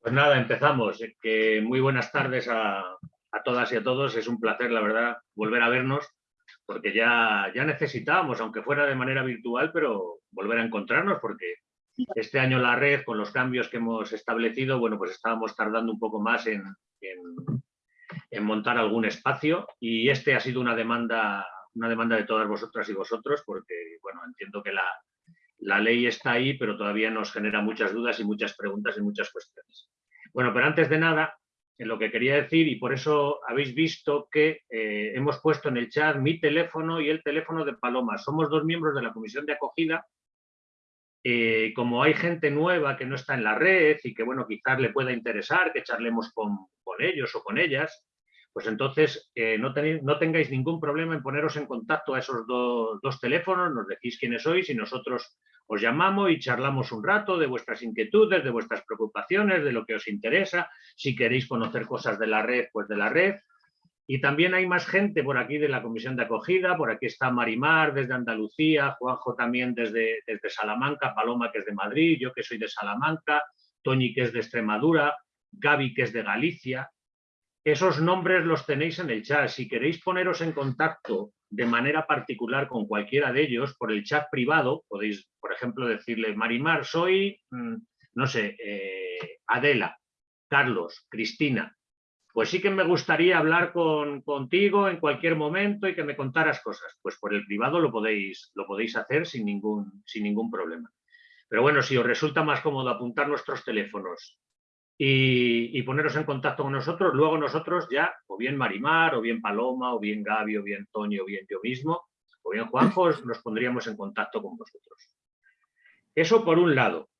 Pues nada, empezamos. Que muy buenas tardes a, todas y a todos. Es un placer, la verdad, volver a vernos, porque ya, ya necesitábamos, aunque fuera de manera virtual, pero volver a encontrarnos, porque este año la red, con los cambios que hemos establecido, bueno, pues estábamos tardando un poco más en, en montar algún espacio y este ha sido una demanda, una demanda de todas vosotras y vosotros, porque, bueno, entiendo que la, la ley está ahí, pero todavía nos genera muchas dudas y muchas preguntas y muchas cuestiones. Bueno, pero antes de nada, lo que quería decir, y por eso habéis visto que eh, hemos puesto en el chat mi teléfono y el teléfono de Paloma. Somos dos miembros de la comisión de acogida. Eh, como hay gente nueva que no está en la red y que, bueno, quizás le pueda interesar que charlemos con, con ellos o con ellas, pues entonces eh, no, tengáis ningún problema en poneros en contacto a esos dos teléfonos, nos decís quiénes sois y nosotros os llamamos y charlamos un rato de vuestras inquietudes, de vuestras preocupaciones, de lo que os interesa, si queréis conocer cosas de la red, pues de la red. Y también hay más gente por aquí de la comisión de acogida, por aquí está Marimar desde Andalucía, Juanjo también desde, desde Salamanca, Paloma que es de Madrid, yo que soy de Salamanca, Toñi que es de Extremadura, Gaby que es de Galicia, esos nombres los tenéis en el chat. Si queréis poneros en contacto de manera particular con cualquiera de ellos por el chat privado, podéis, por ejemplo, decirle, Marimar, soy, mm, no sé, eh, Adela, Carlos, Cristina. Pues sí que me gustaría hablar con, contigo en cualquier momento y que me contaras cosas. Pues por el privado lo podéis, lo podéis hacer sin ningún, sin ningún problema. Pero bueno, si os resulta más cómodo apuntar nuestros teléfonos y, poneros en contacto con nosotros. Luego nosotros ya, o bien Marimar, o bien Paloma, o bien Gaby, o bien Toño, o bien yo mismo, o bien Juanjo, nos pondríamos en contacto con vosotros. Eso por un lado.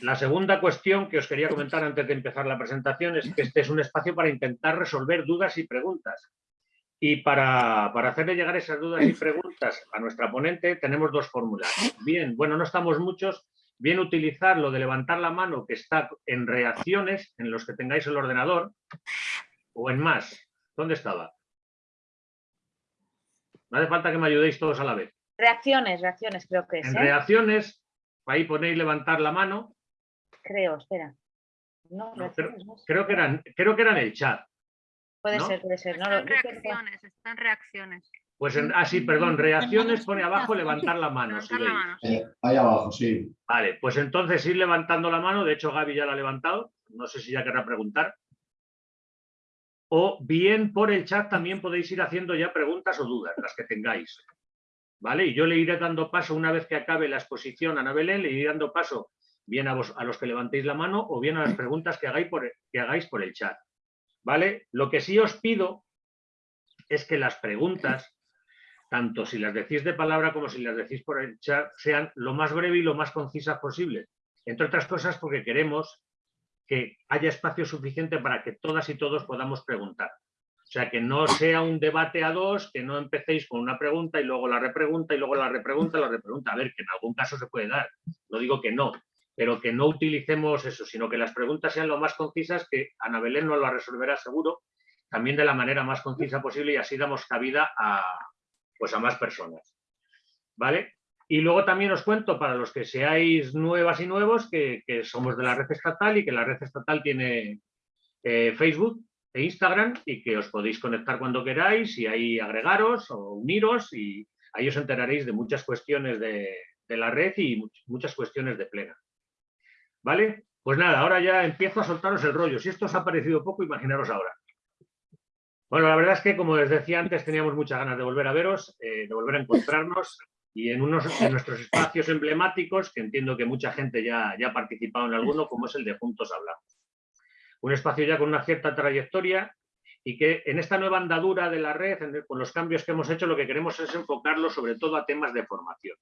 La segunda cuestión que os quería comentar antes de empezar la presentación es que este es un espacio para intentar resolver dudas y preguntas. Y para, para hacerle llegar esas dudas y preguntas a nuestra ponente tenemos dos fórmulas. Bien, bueno, no estamos muchos, bien utilizar lo de levantar la mano que está en reacciones, en los que tengáis el ordenador, o en más. ¿Dónde estaba? No hace falta que me ayudéis todos a la vez. Reacciones, reacciones creo que es. En ¿eh? reacciones, ahí ponéis levantar la mano. Creo, espera. No, creo, que eran, creo que era en el chat. Puede ser, puede ser. están reacciones, están reacciones. Pues en, ah, sí, perdón, reacciones pone abajo levantar la mano. Eh, ahí abajo, sí. Vale, pues entonces ir levantando la mano, de hecho Gaby ya la ha levantado, no sé si ya querrá preguntar. O bien por el chat también podéis ir haciendo ya preguntas o dudas, las que tengáis. ¿Vale? Y yo le iré dando paso una vez que acabe la exposición a Ana Belén, le iré dando paso bien a, vos, a los que levantéis la mano o bien a las preguntas que hagáis por, que hagáis por el chat. ¿Vale? Lo que sí os pido es que las preguntas tanto si las decís de palabra como si las decís por el chat, sean lo más breve y lo más concisas posible. Entre otras cosas porque queremos que haya espacio suficiente para que todas y todos podamos preguntar. O sea, que no sea un debate a dos, que no empecéis con una pregunta y luego la repregunta y luego la repregunta la repregunta. A ver, que en algún caso se puede dar, no digo que no, pero que no utilicemos eso, sino que las preguntas sean lo más concisas, que Ana Belén nos lo resolverá seguro, también de la manera más concisa posible y así damos cabida a, pues a más personas. ¿Vale? Y luego también os cuento, para los que seáis nuevas y nuevos, que, somos de la red estatal y que la red estatal tiene eh, Facebook e Instagram y que os podéis conectar cuando queráis y ahí agregaros o uniros y ahí os enteraréis de muchas cuestiones de, de la red y muchas cuestiones de plena. ¿Vale? Pues nada, ahora ya empiezo a soltaros el rollo. Si esto os ha parecido poco, imaginaros ahora. Bueno, la verdad es que, como les decía antes, teníamos muchas ganas de volver a veros, eh, de volver a encontrarnos y en unos de nuestros espacios emblemáticos, que entiendo que mucha gente ya, ya ha participado en alguno, como es el de Juntos Hablamos. Un espacio ya con una cierta trayectoria y que en esta nueva andadura de la red, con los cambios que hemos hecho, lo que queremos es enfocarlo sobre todo a temas de formación,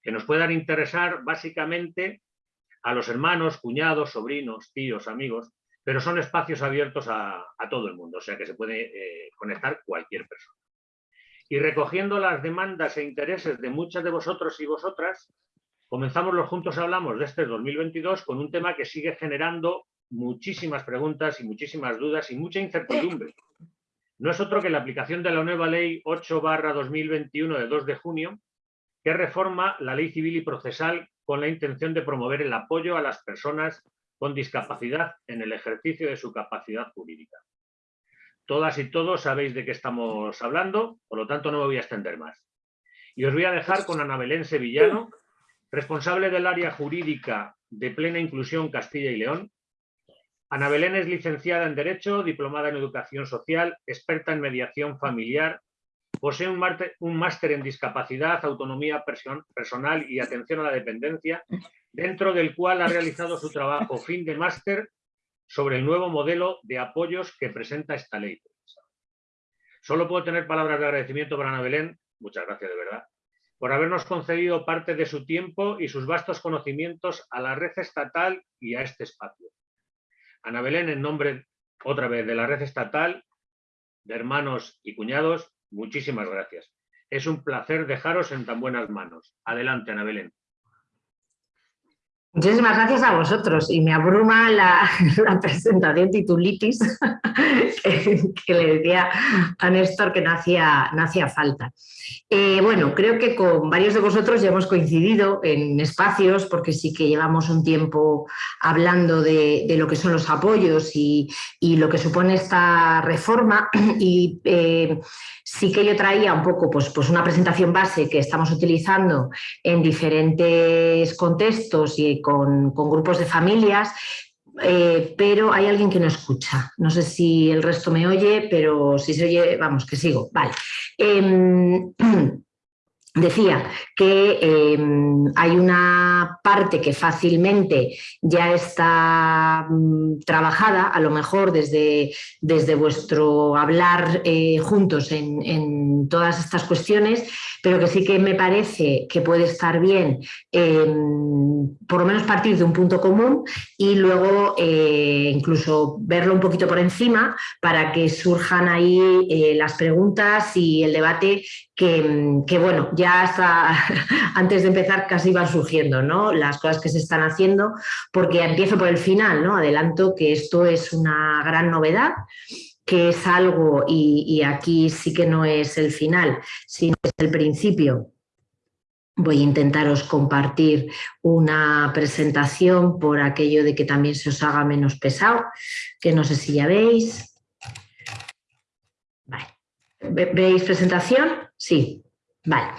que nos puedan interesar básicamente a los hermanos, cuñados, sobrinos, tíos, amigos, pero son espacios abiertos a, todo el mundo, o sea que se puede eh, conectar cualquier persona. Y recogiendo las demandas e intereses de muchas de vosotros y vosotras, comenzamos los Juntos Hablamos de este 2022 con un tema que sigue generando muchísimas preguntas y muchísimas dudas y mucha incertidumbre. No es otro que la aplicación de la nueva Ley 8 2021 de 2 de junio, que reforma la Ley Civil y Procesal con la intención de promover el apoyo a las personas con discapacidad en el ejercicio de su capacidad jurídica. Todas y todos sabéis de qué estamos hablando, por lo tanto no me voy a extender más. Y os voy a dejar con Ana Belén Sevillano, responsable del área jurídica de Plena Inclusión Castilla y León. Ana Belén es licenciada en Derecho, diplomada en Educación Social, experta en mediación familiar, posee un máster en discapacidad, autonomía personal y atención a la dependencia, dentro del cual ha realizado su trabajo fin de máster sobre el nuevo modelo de apoyos que presenta esta ley. Solo puedo tener palabras de agradecimiento para Ana Belén, muchas gracias de verdad, por habernos concedido parte de su tiempo y sus vastos conocimientos a la red estatal y a este espacio. Ana Belén, en nombre otra vez de la red estatal, de hermanos y cuñados, muchísimas gracias. Es un placer dejaros en tan buenas manos. Adelante, Ana Belén. Muchísimas gracias a vosotros y me abruma la, presentación titulitis que, le decía a Néstor que no hacía, falta. Eh, bueno, creo que con varios de vosotros ya hemos coincidido en espacios porque sí que llevamos un tiempo hablando de, lo que son los apoyos y, lo que supone esta reforma y eh, sí que yo traía un poco pues, pues una presentación base que estamos utilizando en diferentes contextos y con, grupos de familias, eh, pero hay alguien que no escucha. No sé si el resto me oye, pero si se oye, vamos, que sigo. Vale. Em, Decía que em, hay una parte que fácilmente ya está mm, trabajada, a lo mejor desde, desde vuestro hablar eh, juntos en, todas estas cuestiones, pero que sí que me parece que puede estar bien em, por lo menos partir de un punto común y luego eh, incluso verlo un poquito por encima para que surjan ahí eh, las preguntas y el debate que, bueno, ya hasta antes de empezar casi van surgiendo ¿no? las cosas que se están haciendo, porque empiezo por el final, ¿no? adelanto que esto es una gran novedad, que es algo, y aquí sí que no es el final, sino es el principio, Voy a intentaros compartir una presentación por aquello de que también se os haga menos pesado, que no sé si ya veis. ¿Veis presentación? Sí. Vale.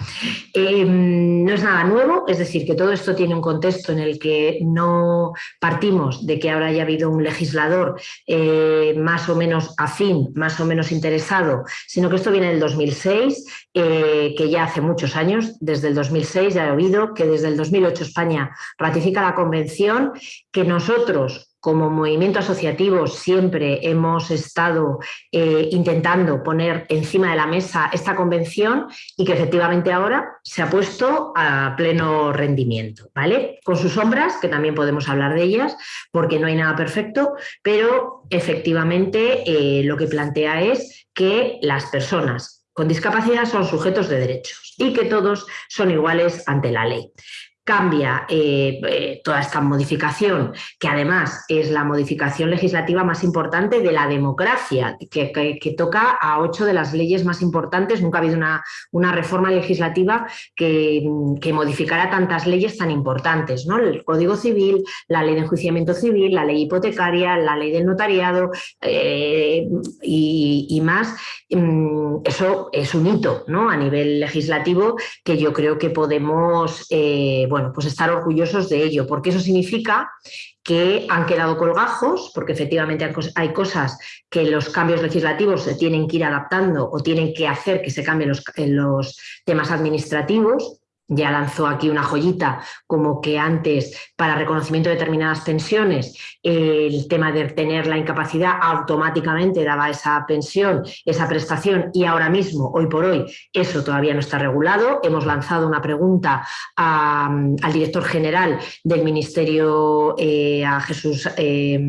Em, no es nada nuevo, es decir, que todo esto tiene un contexto en el que no partimos de que ahora haya habido un legislador eh, más o menos afín, más o menos interesado, sino que esto viene del 2006, eh, que ya hace muchos años, desde el 2006 ya he oído que desde el 2008 España ratifica la convención, que nosotros como movimiento asociativo siempre hemos estado eh, intentando poner encima de la mesa esta convención y que efectivamente ahora se ha puesto a pleno rendimiento, ¿vale? Con sus sombras, que también podemos hablar de ellas, porque no hay nada perfecto, pero efectivamente eh, lo que plantea es que las personas con discapacidad son sujetos de derechos y que todos son iguales ante la ley cambia eh, eh, toda esta modificación, que además es la modificación legislativa más importante de la democracia, que, toca a ocho de las leyes más importantes. Nunca ha habido una, una reforma legislativa que, modificara tantas leyes tan importantes. ¿no? El Código Civil, la Ley de Enjuiciamiento Civil, la Ley Hipotecaria, la Ley del Notariado eh, y, más. Mm, eso es un hito ¿no? a nivel legislativo que yo creo que podemos bueno, pues estar orgullosos de ello, porque eso significa que han quedado colgajos, porque efectivamente hay cosas que los cambios legislativos se tienen que ir adaptando o tienen que hacer que se cambien los, los temas administrativos, ya lanzó aquí una joyita, como que antes para reconocimiento de determinadas pensiones el tema de tener la incapacidad automáticamente daba esa pensión, esa prestación y ahora mismo, hoy por hoy, eso todavía no está regulado. Hemos lanzado una pregunta al director general del Ministerio, eh, a Jesús... Eh,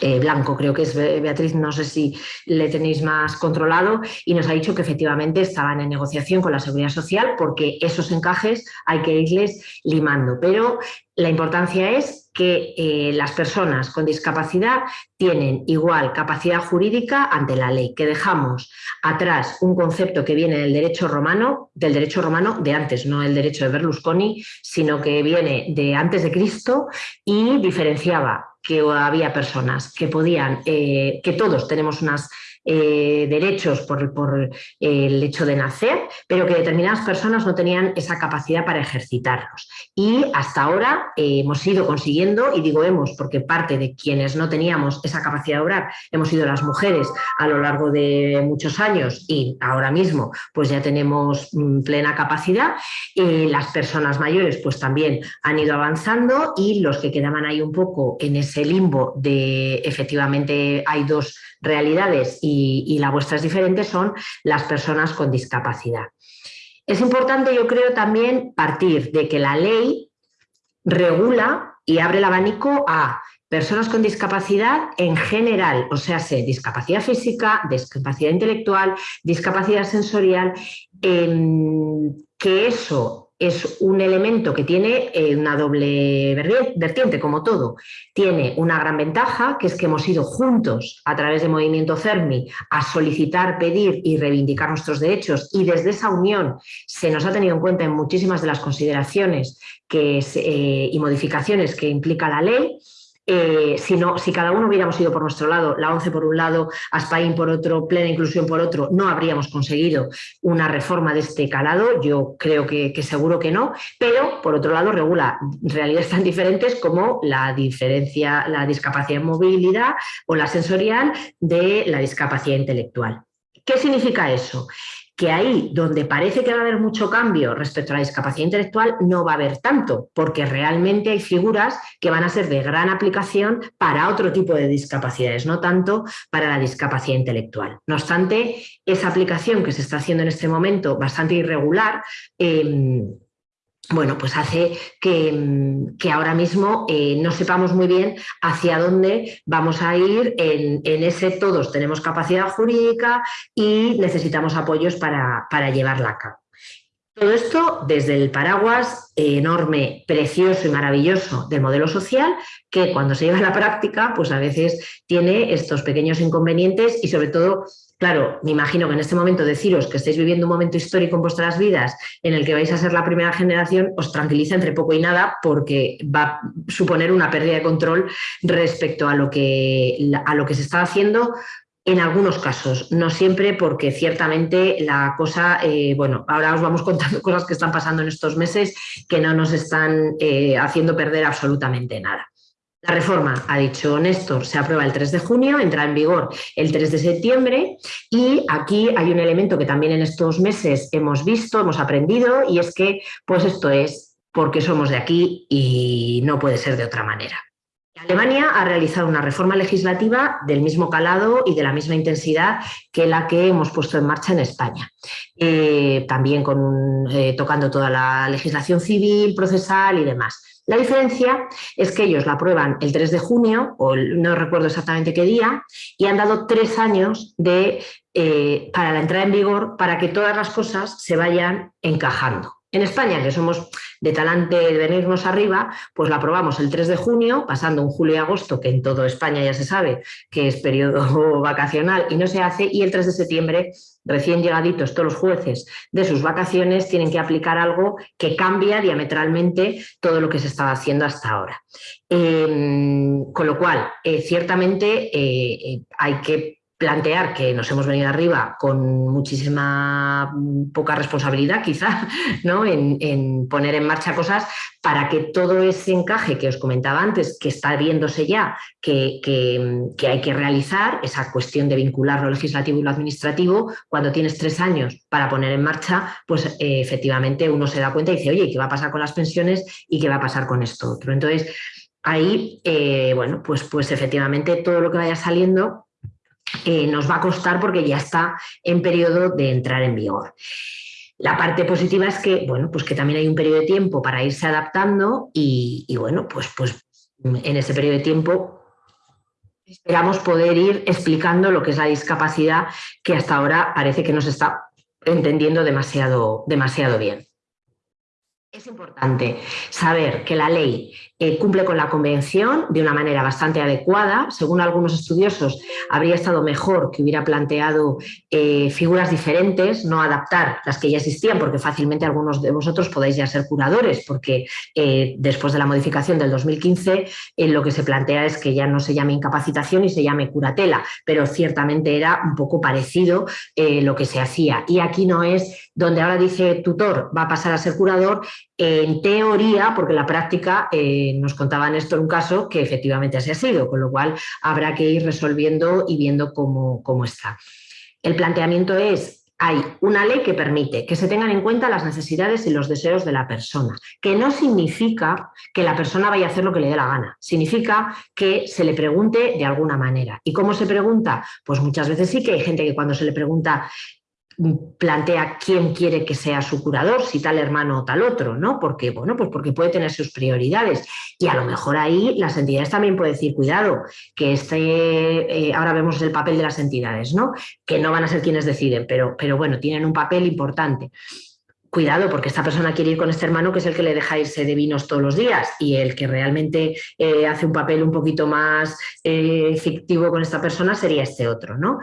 eh, Blanco, creo que es Beatriz, no sé si le tenéis más controlado, y nos ha dicho que efectivamente estaban en negociación con la Seguridad Social porque esos encajes hay que irles limando. Pero la importancia es que eh, las personas con discapacidad tienen igual capacidad jurídica ante la ley, que dejamos atrás un concepto que viene del derecho romano, del derecho romano de antes, no el derecho de Berlusconi, sino que viene de antes de Cristo y diferenciaba que había personas que podían, eh, que todos tenemos unos eh, derechos por, por, el hecho de nacer, pero que determinadas personas no tenían esa capacidad para ejercitarlos. Y hasta ahora eh, hemos ido consiguiendo, y digo hemos porque parte de quienes no teníamos esa capacidad de obrar hemos sido las mujeres a lo largo de muchos años y ahora mismo pues ya tenemos mm, plena capacidad. las personas mayores pues también han ido avanzando y los que quedaban ahí un poco en ese limbo de efectivamente hay dos realidades y, la vuestra es diferente, son las personas con discapacidad. Es importante, yo creo, también partir de que la ley regula y abre el abanico a personas con discapacidad en general, o sea, discapacidad física, discapacidad intelectual, discapacidad sensorial, que eso es un elemento que tiene eh, una doble vertiente, como todo. Tiene una gran ventaja, que es que hemos ido juntos a través del movimiento CERMI a solicitar, pedir y reivindicar nuestros derechos y desde esa unión se nos ha tenido en cuenta en muchísimas de las consideraciones eh, y modificaciones que implica la ley eh, si, cada uno hubiéramos ido por nuestro lado, la ONCE por un lado, ASPAIN por otro, Plena Inclusión por otro, no habríamos conseguido una reforma de este calado, yo creo que, seguro que no, pero por otro lado regula realidades tan diferentes como la diferencia, la discapacidad en movilidad o la sensorial de la discapacidad intelectual. ¿Qué significa eso? Que ahí donde parece que va a haber mucho cambio respecto a la discapacidad intelectual, no va a haber tanto, porque realmente hay figuras que van a ser de gran aplicación para otro tipo de discapacidades, no tanto para la discapacidad intelectual. No obstante, esa aplicación que se está haciendo en este momento, bastante irregular, em, bueno, pues hace que, mm, ahora mismo eh, no sepamos muy bien hacia dónde vamos a ir en, ese todos tenemos capacidad jurídica y necesitamos apoyos para, para llevarla a cabo. Todo esto desde el paraguas enorme, precioso y maravilloso del modelo social, que cuando se lleva a la práctica, pues a veces tiene estos pequeños inconvenientes y sobre todo Claro, me imagino que en este momento deciros que estáis viviendo un momento histórico en vuestras vidas en el que vais a ser la primera generación os tranquiliza entre poco y nada porque va a suponer una pérdida de control respecto a lo que, a lo que se está haciendo en algunos casos, no siempre porque ciertamente la cosa, eh, bueno, ahora os vamos contando cosas que están pasando en estos meses que no nos están eh, haciendo perder absolutamente nada. La reforma, ha dicho Néstor, se aprueba el 3 de junio, entra en vigor el 3 de septiembre y aquí hay un elemento que también en estos meses hemos visto, hemos aprendido y es que pues esto es porque somos de aquí y no puede ser de otra manera. Alemania ha realizado una reforma legislativa del mismo calado y de la misma intensidad que la que hemos puesto en marcha en España. Eh, también eh, tocando toda la legislación civil, procesal y demás. La diferencia es que ellos la aprueban el 3 de junio, o no recuerdo exactamente qué día, y han dado tres años de, eh, para la entrada en vigor para que todas las cosas se vayan encajando. En España, que somos de talante de venirnos arriba, pues la aprobamos el 3 de junio, pasando un julio y agosto, que en toda España ya se sabe que es periodo vacacional y no se hace, y el 3 de septiembre, recién llegaditos todos los jueces de sus vacaciones, tienen que aplicar algo que cambia diametralmente todo lo que se estaba haciendo hasta ahora. Em, con lo cual, eh, ciertamente eh, eh, hay que plantear que nos hemos venido arriba con muchísima mm, poca responsabilidad quizá ¿no? en, poner en marcha cosas para que todo ese encaje que os comentaba antes, que está viéndose ya que, hay que realizar, esa cuestión de vincular lo legislativo y lo administrativo, cuando tienes tres años para poner en marcha, pues eh, efectivamente uno se da cuenta y dice, oye, ¿qué va a pasar con las pensiones y qué va a pasar con esto otro? Entonces, ahí, eh, bueno, pues, pues efectivamente todo lo que vaya saliendo eh, nos va a costar porque ya está en periodo de entrar en vigor. La parte positiva es que, bueno, pues que también hay un periodo de tiempo para irse adaptando y, bueno, pues, pues en ese periodo de tiempo esperamos poder ir explicando lo que es la discapacidad que hasta ahora parece que no se está entendiendo demasiado, demasiado bien. Es importante saber que la ley eh, cumple con la convención de una manera bastante adecuada. Según algunos estudiosos, habría estado mejor que hubiera planteado eh, figuras diferentes, no adaptar las que ya existían, porque fácilmente algunos de vosotros podéis ya ser curadores, porque eh, después de la modificación del 2015 lo que se plantea es que ya no se llame incapacitación y se llame curatela, pero ciertamente era un poco parecido lo que se hacía. Y aquí no es donde ahora dice tutor va a pasar a ser curador, en teoría, porque la práctica nos contaban esto en un caso que efectivamente así ha sido, con lo cual habrá que ir resolviendo y viendo cómo, cómo está. El planteamiento es hay una ley que permite que se tengan en cuenta las necesidades y los deseos de la persona, que no significa que la persona vaya a hacer lo que le dé la gana, significa que se le pregunte de alguna manera. ¿Y cómo se pregunta? Pues muchas veces sí que hay gente que cuando se le pregunta plantea quién quiere que sea su curador, si tal hermano o tal otro, ¿no? Porque, bueno, pues porque puede tener sus prioridades. Y a lo mejor ahí las entidades también pueden decir, cuidado, que este, eh, ahora vemos el papel de las entidades, ¿no? Que no van a ser quienes deciden, pero, pero bueno, tienen un papel importante cuidado, porque esta persona quiere ir con este hermano que es el que le deja irse de vinos todos los días y el que realmente eh, hace un papel un poquito más eh, efectivo con esta persona sería este otro. ¿no?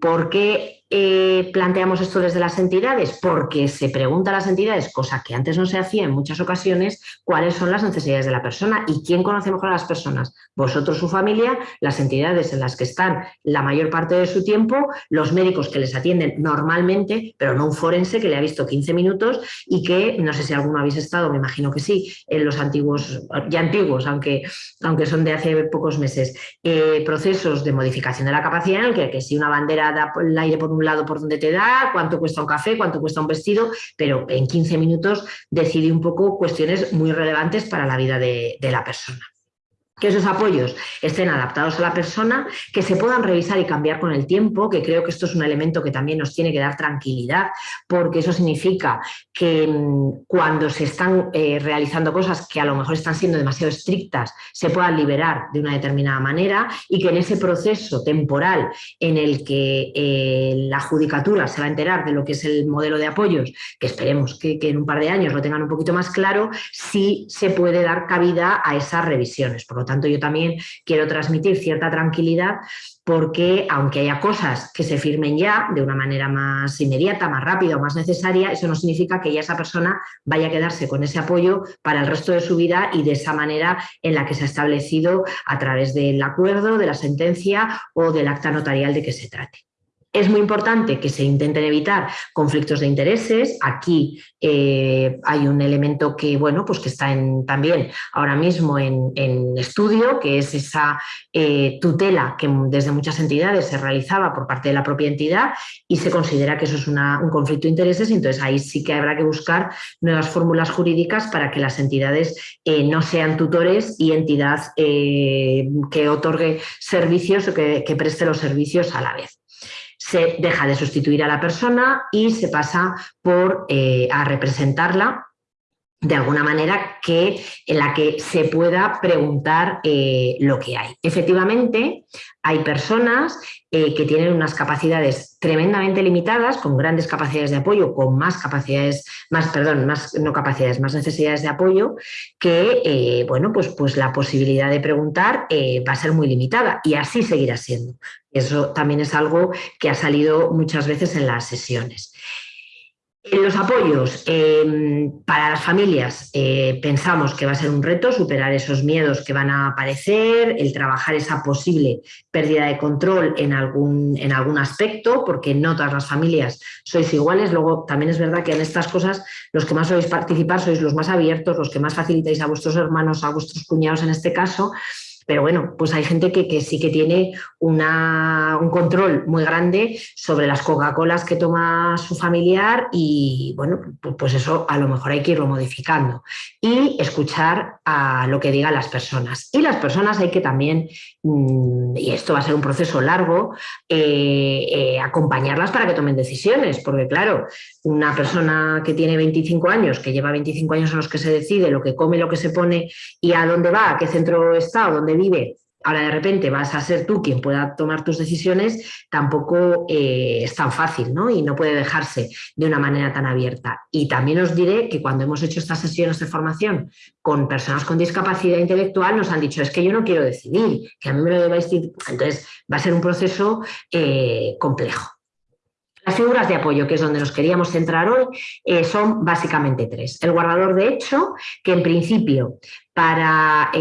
¿Por qué eh, planteamos esto desde las entidades? Porque se pregunta a las entidades, cosa que antes no se hacía en muchas ocasiones, cuáles son las necesidades de la persona y quién conoce mejor a las personas. Vosotros, su familia, las entidades en las que están la mayor parte de su tiempo, los médicos que les atienden normalmente, pero no un forense que le ha visto 15 minutos y que, no sé si alguno habéis estado, me imagino que sí, en los antiguos, ya antiguos, aunque, aunque son de hace pocos meses, eh, procesos de modificación de la capacidad en el que, que si una bandera da el aire por un lado por donde te da, cuánto cuesta un café, cuánto cuesta un vestido, pero en 15 minutos decide un poco cuestiones muy relevantes para la vida de la persona que esos apoyos estén adaptados a la persona, que se puedan revisar y cambiar con el tiempo, que creo que esto es un elemento que también nos tiene que dar tranquilidad, porque eso significa que mm, cuando se están eh, realizando cosas que a lo mejor están siendo demasiado estrictas, se puedan liberar de una determinada manera y que en ese proceso temporal en el que eh, la judicatura se va a enterar de lo que es el modelo de apoyos, que esperemos que, que, en un par de años lo tengan un poquito más claro, sí se puede dar cabida a esas revisiones. Por lo tanto, yo también quiero transmitir cierta tranquilidad porque aunque haya cosas que se firmen ya de una manera más inmediata, más rápida o más necesaria, eso no significa que ya esa persona vaya a quedarse con ese apoyo para el resto de su vida y de esa manera en la que se ha establecido a través del acuerdo, de la sentencia o del acta notarial de que se trate. Es muy importante que se intenten evitar conflictos de intereses. Aquí eh, hay un elemento que, bueno, pues que está también ahora mismo en, estudio, que es esa eh, tutela que desde muchas entidades se realizaba por parte de la propia entidad y se considera que eso es un conflicto de intereses. Entonces ahí sí que habrá que buscar nuevas fórmulas jurídicas para que las entidades eh, no sean tutores y entidad que otorgue servicios o que preste los servicios a la vez se deja de sustituir a la persona y se pasa por, eh, a representarla de alguna manera que, en la que se pueda preguntar eh, lo que hay. Efectivamente, hay personas eh, que tienen unas capacidades tremendamente limitadas, con grandes capacidades de apoyo, con más capacidades, más, perdón, más, no capacidades, más necesidades de apoyo, que, eh, bueno, pues, pues la posibilidad de preguntar va a ser muy limitada y así seguirá siendo. Eso también es algo que ha salido muchas veces en las sesiones. Los apoyos em, para las familias eh, pensamos que va a ser un reto superar esos miedos que van a aparecer, el trabajar esa posible pérdida de control en algún, en algún aspecto, porque no todas las familias sois iguales. Luego también es verdad que en estas cosas los que más sois participar sois los más abiertos, los que más facilitáis a vuestros hermanos, a vuestros cuñados en este caso, pero bueno, pues hay gente que, sí que tiene una, un control muy grande sobre las Coca-Colas que toma su familiar y bueno, pues eso a lo mejor hay que irlo modificando y escuchar a lo que digan las personas. Y las personas hay que también, mm, y esto va a ser un proceso largo, eh, eh, acompañarlas para que tomen decisiones, porque claro, una persona que tiene 25 años, que lleva 25 años en los que se decide lo que come, lo que se pone y a dónde va, a qué centro está o dónde vive, ahora de repente vas a ser tú quien pueda tomar tus decisiones, tampoco eh, es tan fácil ¿no? y no puede dejarse de una manera tan abierta. Y también os diré que cuando hemos hecho estas sesiones de formación con personas con discapacidad intelectual nos han dicho es que yo no quiero decidir, que a mí me lo debáis... Entonces va a ser un proceso eh, complejo. Las figuras de apoyo, que es donde nos queríamos centrar hoy, eh, son básicamente tres. El guardador de hecho, que en principio para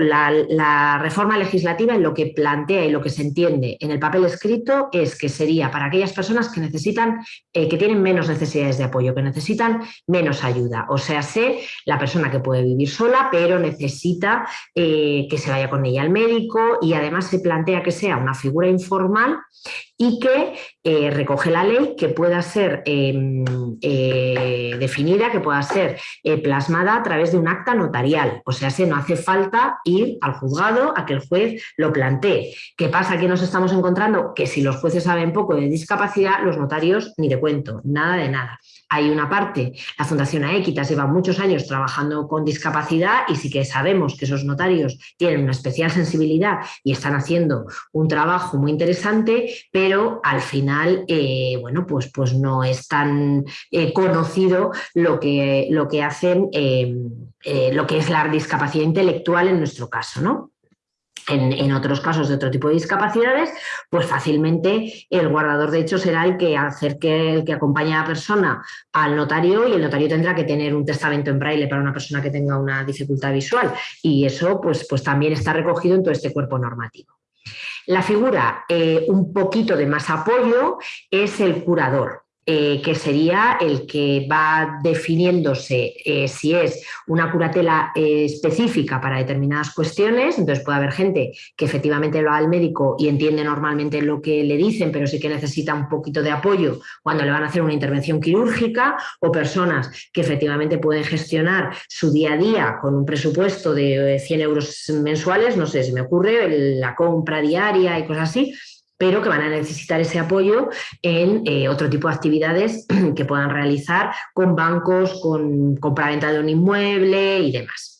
la, reforma legislativa en lo que plantea y lo que se entiende en el papel escrito es que sería para aquellas personas que necesitan, eh, que tienen menos necesidades de apoyo, que necesitan menos ayuda. O sea, sé la persona que puede vivir sola, pero necesita eh, que se vaya con ella al médico y además se plantea que sea una figura informal y que eh, recoge la ley que pueda ser em, definida, que pueda ser plasmada a través de un acta notarial, o sea, si no hace falta ir al juzgado a que el juez lo plantee. ¿Qué pasa? Que nos estamos encontrando que si los jueces saben poco de discapacidad, los notarios ni de cuento, nada de nada. Hay una parte, la Fundación Aequitas lleva muchos años trabajando con discapacidad y sí que sabemos que esos notarios tienen una especial sensibilidad y están haciendo un trabajo muy interesante, pero al final, eh, bueno, pues, pues no es tan eh, conocido lo que, lo que hacen eh, lo que es la discapacidad intelectual en nuestro caso, ¿no? En, otros casos de otro tipo de discapacidades, pues fácilmente el guardador de hecho será el que acerque, el que acompaña a la persona al notario y el notario tendrá que tener un testamento en braille para una persona que tenga una dificultad visual y eso pues, pues también está recogido en todo este cuerpo normativo. La figura eh, un poquito de más apoyo es el curador. Eh, que sería el que va definiéndose eh, si es una curatela eh, específica para determinadas cuestiones, entonces puede haber gente que efectivamente va al médico y entiende normalmente lo que le dicen, pero sí que necesita un poquito de apoyo cuando le van a hacer una intervención quirúrgica, o personas que efectivamente pueden gestionar su día a día con un presupuesto de 100 euros mensuales, no sé, si me ocurre, la compra diaria y cosas así, pero que van a necesitar ese apoyo en eh, otro tipo de actividades que puedan realizar con bancos, con compra-venta de un inmueble y demás.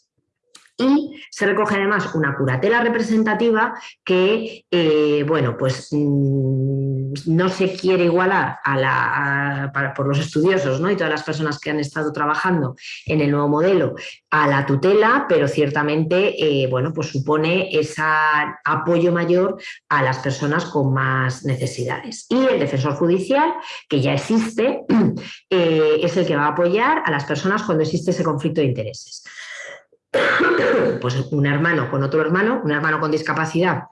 Y se recoge además una curatela representativa que, eh, bueno, pues mm, no se quiere igualar a la, por los estudiosos ¿no? y todas las personas que han estado trabajando en el nuevo modelo a la tutela, pero ciertamente, eh, bueno, pues supone ese apoyo mayor a las personas con más necesidades. Y el defensor judicial, que ya existe, eh, es el que va a apoyar a las personas cuando existe ese conflicto de intereses. Pues un hermano con otro hermano, un hermano con discapacidad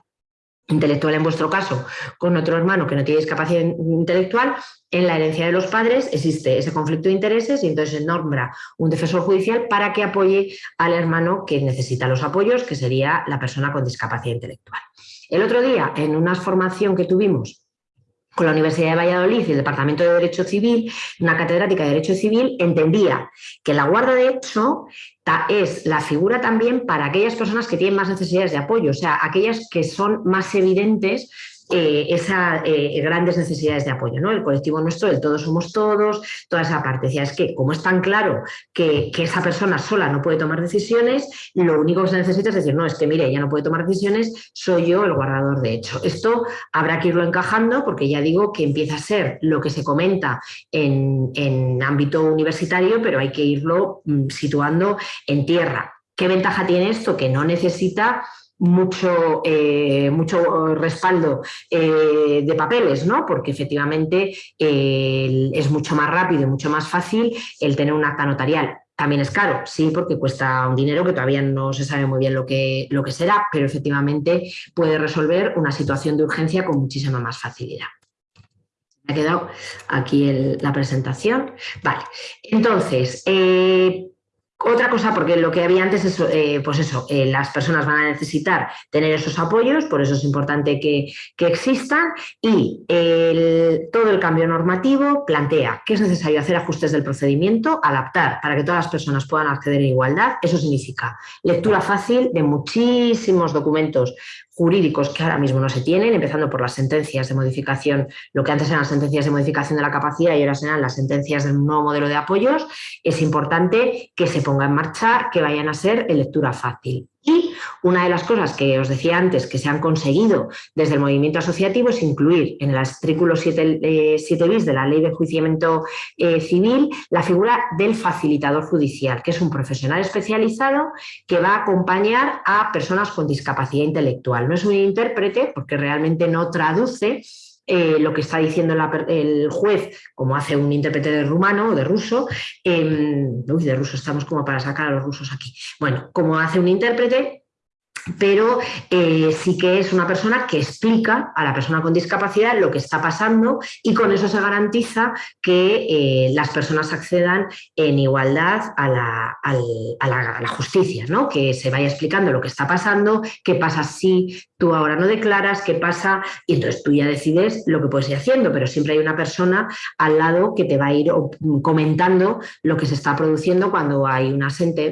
intelectual en vuestro caso, con otro hermano que no tiene discapacidad intelectual, en la herencia de los padres existe ese conflicto de intereses y entonces se nombra un defensor judicial para que apoye al hermano que necesita los apoyos, que sería la persona con discapacidad intelectual. El otro día, en una formación que tuvimos con la Universidad de Valladolid y el Departamento de Derecho Civil, una catedrática de Derecho Civil entendía que la guarda de hecho es la figura también para aquellas personas que tienen más necesidades de apoyo, o sea, aquellas que son más evidentes eh, esas eh, grandes necesidades de apoyo, ¿no? El colectivo nuestro, el todos somos todos, toda esa parte. Es que como es tan claro que, esa persona sola no puede tomar decisiones, lo único que se necesita es decir, no, es que mire, ella no puede tomar decisiones, soy yo el guardador de hecho. Esto habrá que irlo encajando porque ya digo que empieza a ser lo que se comenta en, en ámbito universitario, pero hay que irlo mm, situando en tierra. ¿Qué ventaja tiene esto? Que no necesita mucho, eh, mucho respaldo eh, de papeles, ¿no? porque efectivamente es mucho más rápido y mucho más fácil el tener un acta notarial. También es caro, sí, porque cuesta un dinero que todavía no se sabe muy bien lo que, lo que será, pero efectivamente puede resolver una situación de urgencia con muchísima más facilidad. Me ha quedado aquí la presentación. Vale, entonces, eh, otra cosa, porque lo que había antes es, eh, pues eso, eh, las personas van a necesitar tener esos apoyos, por eso es importante que, existan y todo el cambio normativo plantea que es necesario hacer ajustes del procedimiento, adaptar para que todas las personas puedan acceder en igualdad. Eso significa lectura fácil de muchísimos documentos jurídicos que ahora mismo no se tienen, empezando por las sentencias de modificación, lo que antes eran sentencias de modificación de la capacidad y ahora serán las sentencias del nuevo modelo de apoyos, es importante que se ponga en marcha, que vayan a ser de lectura fácil. Y una de las cosas que os decía antes que se han conseguido desde el movimiento asociativo es incluir en el artículo 7, eh, bis de la Ley de Enjuiciamiento eh, Civil la figura del facilitador judicial, que es un profesional especializado que va a acompañar a personas con discapacidad intelectual. No es un intérprete porque realmente no traduce eh, lo que está diciendo el juez, como hace un intérprete de rumano o de ruso, uy, de ruso estamos como para sacar a los rusos aquí, bueno, como hace un intérprete, pero eh, sí que es una persona que explica a la persona con discapacidad lo que está pasando y con eso se garantiza que eh, las personas accedan en igualdad a la, justicia, ¿no? que se vaya explicando lo que está pasando, qué pasa si tú ahora no declaras, qué pasa, y entonces tú ya decides lo que puedes ir haciendo, pero siempre hay una persona al lado que te va a ir comentando lo que se está produciendo cuando hay una,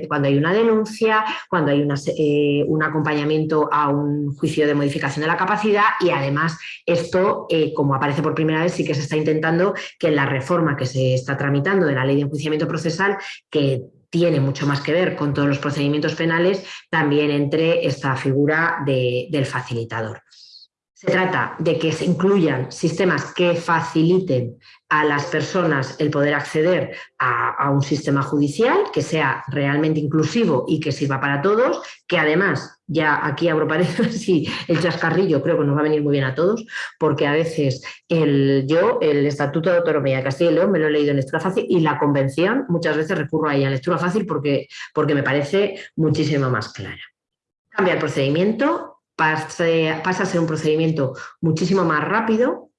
cuando hay una denuncia, cuando hay una, eh, una acompañamiento a un juicio de modificación de la capacidad y además esto, eh, como aparece por primera vez, sí que se está intentando que en la reforma que se está tramitando de la ley de enjuiciamiento procesal, que tiene mucho más que ver con todos los procedimientos penales, también entre esta figura del facilitador. Se trata de que se incluyan sistemas que faciliten a las personas el poder acceder a, un sistema judicial que sea realmente inclusivo y que sirva para todos, que además, ya aquí abro paréntesis, sí, el chascarrillo creo que nos va a venir muy bien a todos, porque a veces el, yo, el Estatuto de Autonomía de Castilla y León me lo he leído en lectura fácil y la convención muchas veces recurro a ella en lectura fácil porque, porque me parece muchísimo más clara. Cambia el procedimiento, pasa a ser un procedimiento muchísimo más rápido,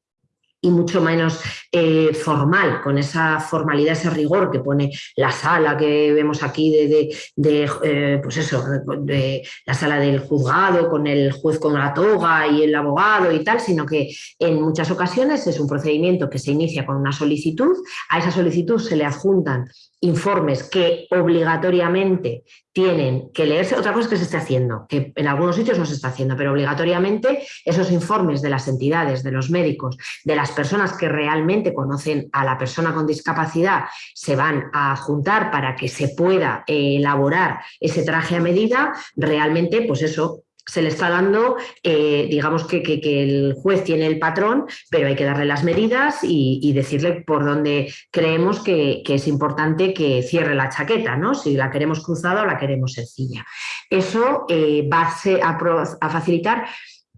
y mucho menos eh, formal, con esa formalidad, ese rigor que pone la sala que vemos aquí de, eh, pues eso, de la sala del juzgado, con el juez con la toga y el abogado y tal, sino que en muchas ocasiones es un procedimiento que se inicia con una solicitud, a esa solicitud se le adjuntan informes que obligatoriamente tienen que leerse, otra cosa que se esté haciendo, que en algunos sitios no se está haciendo, pero obligatoriamente esos informes de las entidades, de los médicos, de las personas que realmente conocen a la persona con discapacidad, se van a juntar para que se pueda eh, elaborar ese traje a medida, realmente pues eso se le está dando, eh, digamos que, el juez tiene el patrón, pero hay que darle las medidas y, decirle por dónde creemos que, es importante que cierre la chaqueta, ¿no? si la queremos cruzada o la queremos sencilla. Eso eh, va a facilitar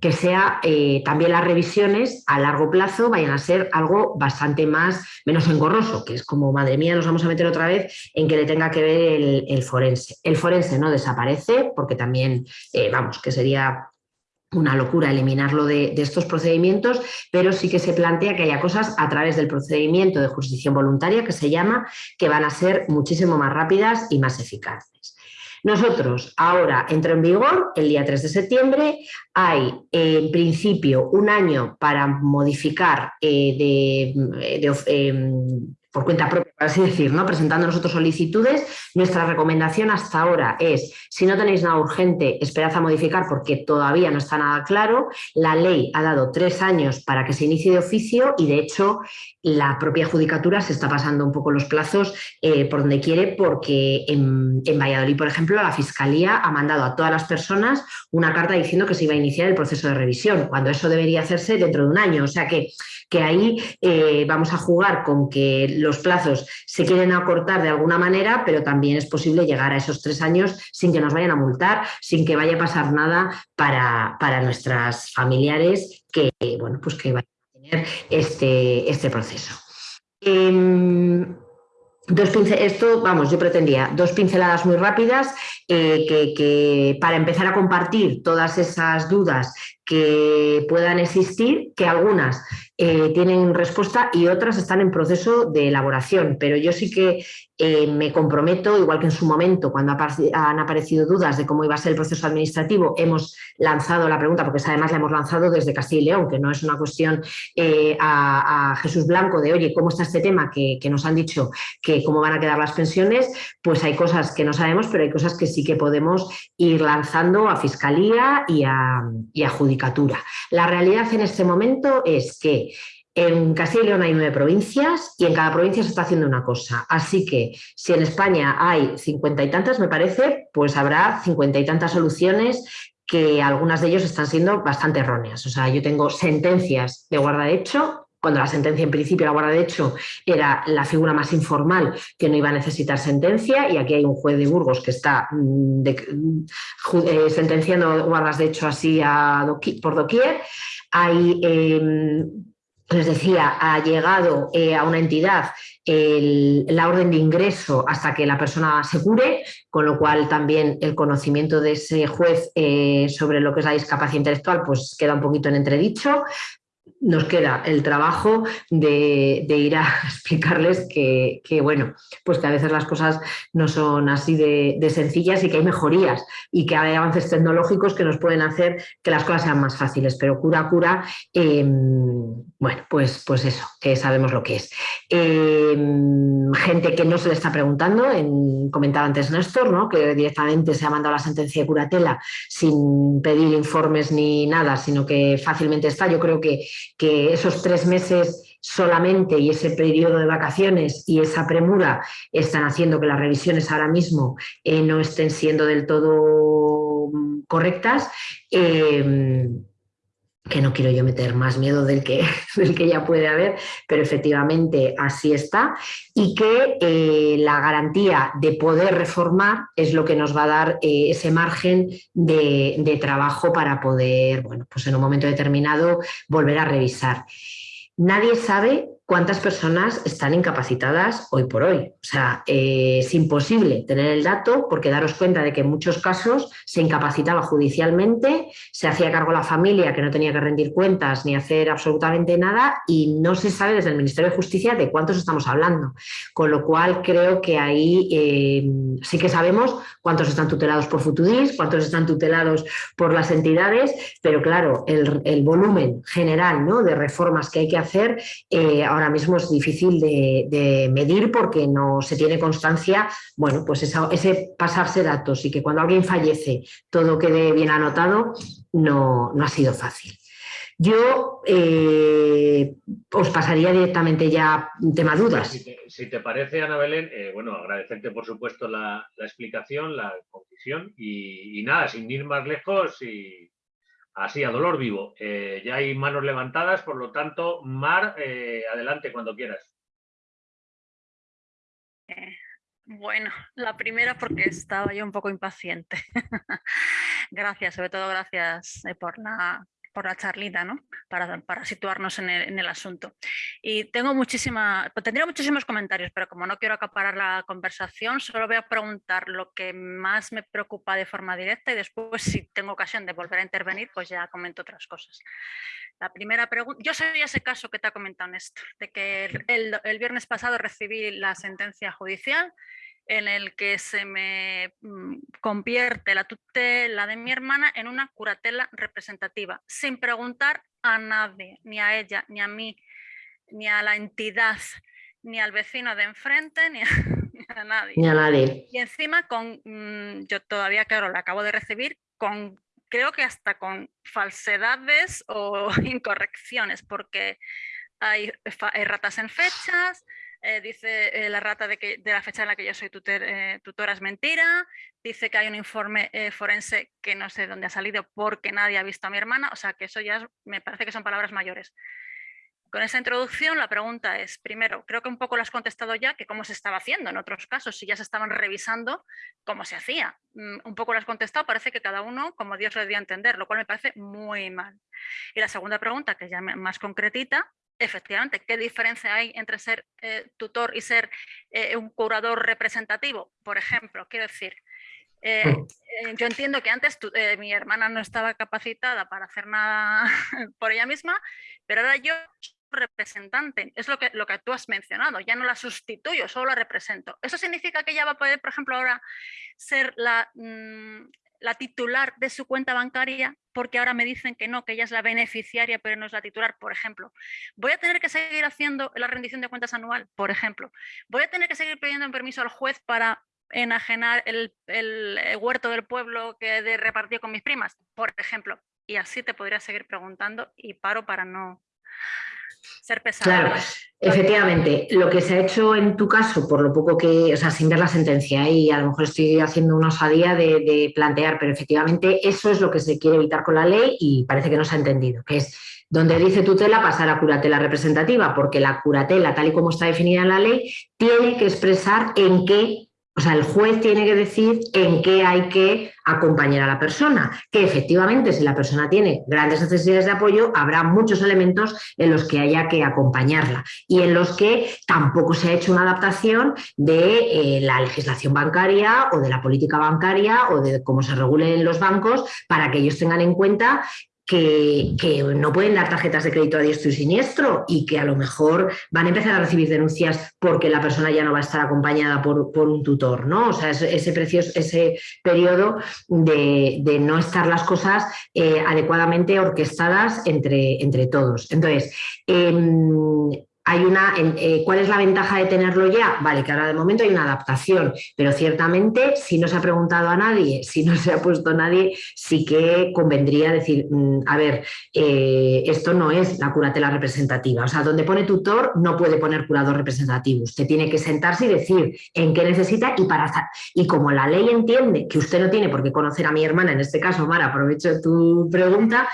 que sea eh, también las revisiones a largo plazo vayan a ser algo bastante más, menos engorroso, que es como, madre mía, nos vamos a meter otra vez en que le tenga que ver el, forense. El forense no desaparece, porque también, eh, vamos, que sería una locura eliminarlo de, de, estos procedimientos, pero sí que se plantea que haya cosas a través del procedimiento de jurisdicción voluntaria, que se llama, que van a ser muchísimo más rápidas y más eficaces. Nosotros, ahora entra en vigor el día 3 de septiembre, hay en principio un año para modificar eh, de, em, por cuenta propia, por así decir, ¿no? presentando nosotros solicitudes. Nuestra recomendación hasta ahora es, si no tenéis nada urgente, esperad a modificar porque todavía no está nada claro. La ley ha dado tres años para que se inicie de oficio y de hecho la propia judicatura se está pasando un poco los plazos eh, por donde quiere porque en, en, Valladolid, por ejemplo, la Fiscalía ha mandado a todas las personas una carta diciendo que se iba a iniciar el proceso de revisión, cuando eso debería hacerse dentro de un año. O sea que que ahí eh, vamos a jugar con que los plazos se quieren acortar de alguna manera, pero también es posible llegar a esos tres años sin que nos vayan a multar, sin que vaya a pasar nada para, para nuestras familiares que, bueno, pues que vayan a tener este, este proceso. Em, dos esto, vamos, yo pretendía dos pinceladas muy rápidas eh, que, para empezar a compartir todas esas dudas que puedan existir, que algunas eh, tienen respuesta y otras están en proceso de elaboración, pero yo sí que eh, me comprometo, igual que en su momento, cuando han aparecido dudas de cómo iba a ser el proceso administrativo, hemos lanzado la pregunta, porque además la hemos lanzado desde Castilla y León, que no es una cuestión eh, a, Jesús Blanco de, oye, ¿cómo está este tema? Que, nos han dicho que cómo van a quedar las pensiones, pues hay cosas que no sabemos, pero hay cosas que sí que podemos ir lanzando a Fiscalía y a, y a Judicatura. La realidad en este momento es que En Castilla y León hay nueve provincias y en cada provincia se está haciendo una cosa. Así que si en España hay cincuenta y tantas, me parece, pues habrá cincuenta y tantas soluciones que algunas de ellas están siendo bastante erróneas. O sea, yo tengo sentencias de guarda de hecho cuando la sentencia en principio, la guarda de hecho, era la figura más informal que no iba a necesitar sentencia y aquí hay un juez de Burgos que está mm, eh, sentenciando guardas de hecho así por doquier. Hay, em, les decía, ha llegado eh, a una entidad la orden de ingreso hasta que la persona se cure, con lo cual también el conocimiento de ese juez eh, sobre lo que es la discapacidad intelectual pues queda un poquito en entredicho, nos queda el trabajo de, ir a explicarles que, bueno, pues que a veces las cosas no son así de, sencillas y que hay mejorías y que hay avances tecnológicos que nos pueden hacer que las cosas sean más fáciles, pero cura, cura, em, bueno, pues, pues eso, que sabemos lo que es. Em, gente que no se le está preguntando, en, comentaba antes Néstor, ¿no? que directamente se ha mandado la sentencia de curatela sin pedir informes ni nada, sino que fácilmente está. Yo creo que que esos tres meses solamente y ese periodo de vacaciones y esa premura están haciendo que las revisiones ahora mismo eh, no estén siendo del todo mm, correctas. Eh, que no quiero yo meter más miedo del que, del que ya puede haber, pero efectivamente así está, y que eh, la garantía de poder reformar es lo que nos va a dar eh, ese margen de, de, trabajo para poder, bueno, pues en un momento determinado volver a revisar. Nadie sabe cuántas personas están incapacitadas hoy por hoy. O sea, eh, es imposible tener el dato porque daros cuenta de que en muchos casos se incapacitaba judicialmente, se hacía cargo la familia que no tenía que rendir cuentas ni hacer absolutamente nada y no se sabe desde el Ministerio de Justicia de cuántos estamos hablando. Con lo cual creo que ahí eh, sí que sabemos cuántos están tutelados por Futudis, cuántos están tutelados por las entidades, pero claro, el, volumen general ¿no? de reformas que hay que hacer eh, ahora mismo es difícil de, medir porque no se tiene constancia, bueno, pues ese pasarse datos y que cuando alguien fallece todo quede bien anotado, no, no ha sido fácil. Yo eh, os pasaría directamente ya tema dudas. Si te, parece, Ana Belén, eh, bueno, agradecerte por supuesto la, explicación, la concisión y, y, nada, sin ir más lejos y Así, a dolor vivo. Eh, ya hay manos levantadas, por lo tanto, Mar, eh, adelante cuando quieras. Eh, bueno, la primera porque estaba yo un poco impaciente. gracias, sobre todo gracias por la por la charlita, ¿no? para, para situarnos en el, en el, asunto. Y tengo muchísima, pues tendría muchísimos comentarios, pero como no quiero acaparar la conversación, solo voy a preguntar lo que más me preocupa de forma directa y después, si tengo ocasión de volver a intervenir, pues ya comento otras cosas. La primera pregunta, yo soy ese caso que te ha comentado Néstor, de que el, el viernes pasado recibí la sentencia judicial en el que se me mm, convierte la tutela de mi hermana en una curatela representativa, sin preguntar a nadie, ni a ella, ni a mí, ni a la entidad, ni al vecino de enfrente, ni a, nadie. Ni a nadie. Y encima, con, mm, yo todavía, claro, la acabo de recibir, con creo que hasta con falsedades o incorrecciones, porque hay ratas en fechas, eh, dice eh, la rata de, que, de, la fecha en la que yo soy eh, tutora es mentira, dice que hay un informe forense que no sé dónde ha salido porque nadie ha visto a mi hermana, o sea que eso ya me parece que son palabras mayores. Con esa introducción la pregunta es, primero, creo que un poco lo has contestado ya, que cómo se estaba haciendo en otros casos, si ya se estaban revisando cómo se hacía. Mm, un poco lo has contestado, parece que cada uno como Dios lo dio entender, lo cual me parece muy mal. Y la segunda pregunta, que ya más concretita, efectivamente, ¿qué diferencia hay entre ser eh, tutor y ser eh, un curador representativo? Por ejemplo, quiero decir, eh, mm. yo entiendo que antes mi hermana no estaba capacitada para hacer nada por ella misma, pero ahora yo representante, es lo que, lo que tú has mencionado, ya no la sustituyo, solo la represento. ¿Eso significa que ella va a poder, por ejemplo, ahora ser la, mm, la titular de su cuenta bancaria porque ahora me dicen que no, que ella es la beneficiaria pero no es la titular, por ejemplo. Voy a tener que seguir haciendo la rendición de cuentas anual, por ejemplo. Voy a tener que seguir pidiendo un permiso al juez para enajenar el, el huerto del pueblo que de repartí con mis primas, por ejemplo. Y así te podría seguir preguntando y paro para no ser pesado. Claro, efectivamente, lo que se ha hecho en tu caso, por lo poco que, o sea, sin ver la sentencia, y a lo mejor estoy haciendo una osadía de, de plantear, pero efectivamente eso es lo que se quiere evitar con la ley y parece que no se ha entendido, que es donde dice tutela pasar a curatela representativa, porque la curatela, tal y como está definida en la ley, tiene que expresar en qué o sea, el juez tiene que decir en qué hay que acompañar a la persona, que efectivamente si la persona tiene grandes necesidades de apoyo, habrá muchos elementos en los que haya que acompañarla y en los que tampoco se ha hecho una adaptación de eh, la legislación bancaria o de la política bancaria o de cómo se regulen los bancos para que ellos tengan en cuenta que, no pueden dar tarjetas de crédito a diestro y siniestro y que a lo mejor van a empezar a recibir denuncias porque la persona ya no va a estar acompañada por, un tutor, ¿no? O sea, ese, precioso, ese periodo de, no estar las cosas eh, adecuadamente orquestadas entre, entre todos. Entonces, em, hay una, eh, ¿cuál es la ventaja de tenerlo ya? Vale, que ahora de momento hay una adaptación, pero ciertamente si no se ha preguntado a nadie, si no se ha puesto nadie, sí que convendría decir, mm, a ver, eh, esto no es la curatela representativa, o sea, donde pone tutor no puede poner curador representativo, usted tiene que sentarse y decir en qué necesita y para y como la ley entiende que usted no tiene por qué conocer a mi hermana, en este caso, Mara, aprovecho tu pregunta,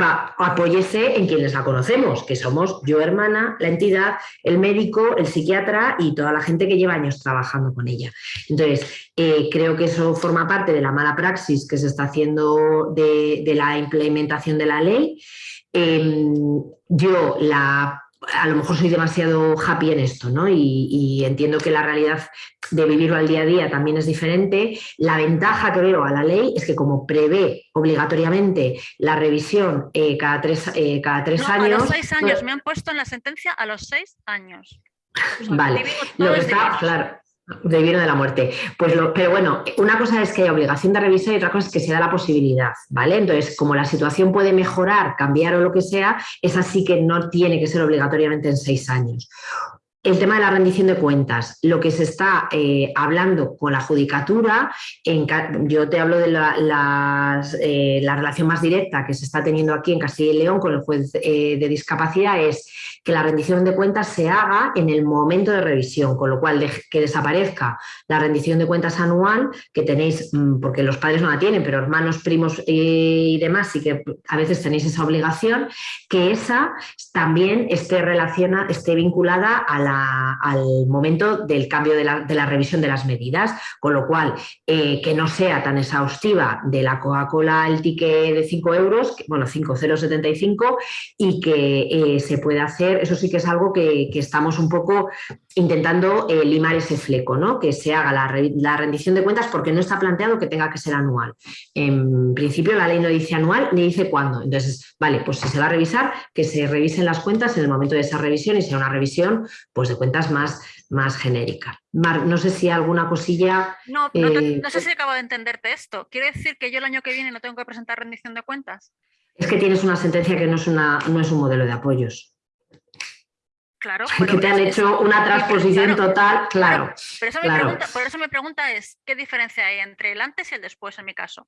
va, apóyese en quienes la conocemos, que somos yo hermana, la entidad, el médico, el psiquiatra y toda la gente que lleva años trabajando con ella. Entonces, eh, creo que eso forma parte de la mala praxis que se está haciendo de, la implementación de la ley. Em, yo la a lo mejor soy demasiado happy en esto, ¿no? Y, entiendo que la realidad de vivirlo al día a día también es diferente. La ventaja que veo a la ley es que como prevé obligatoriamente la revisión eh, cada tres, eh, cada tres años... A los seis años, me han puesto en la sentencia a los seis años. vale, lo que está, claro, de de la muerte. Pues lo, pero bueno, una cosa es que hay obligación de revisar y otra cosa es que se da la posibilidad, ¿vale? Entonces, como la situación puede mejorar, cambiar o lo que sea, es así que no tiene que ser obligatoriamente en seis años. El tema de la rendición de cuentas, lo que se está eh, hablando con la judicatura, yo te hablo de la, eh, la, relación más directa que se está teniendo aquí en Castilla y León con el juez eh, de discapacidad, es que la rendición de cuentas se haga en el momento de revisión, con lo cual que desaparezca la rendición de cuentas anual que tenéis, mm, porque los padres no la tienen, pero hermanos, primos y demás sí que a veces tenéis esa obligación, que esa también esté, relaciona, esté vinculada al momento del cambio de la, revisión de las medidas, con lo cual eh, que no sea tan exhaustiva de la Coca-Cola el ticket de 5 euros, bueno, 5,075 y que eh, se pueda hacer eso sí que es algo que, estamos un poco intentando eh, limar ese fleco, ¿no? que se haga la, rendición de cuentas porque no está planteado que tenga que ser anual. En principio la ley no dice anual ni dice cuándo. Entonces, vale, pues si se va a revisar, que se revisen las cuentas en el momento de esa revisión y sea una revisión pues, de cuentas más, más genérica. Mar, no sé si alguna cosilla... No, no, eh, no sé si acabo de entenderte esto. ¿Quiere decir que yo el año que viene no tengo que presentar rendición de cuentas? Es que tienes una sentencia que no es, una, no es un modelo de apoyos. Claro, que te han hecho una transposición total, claro. Pero eso pregunta, por eso mi pregunta es, ¿qué diferencia hay entre el antes y el después en mi caso?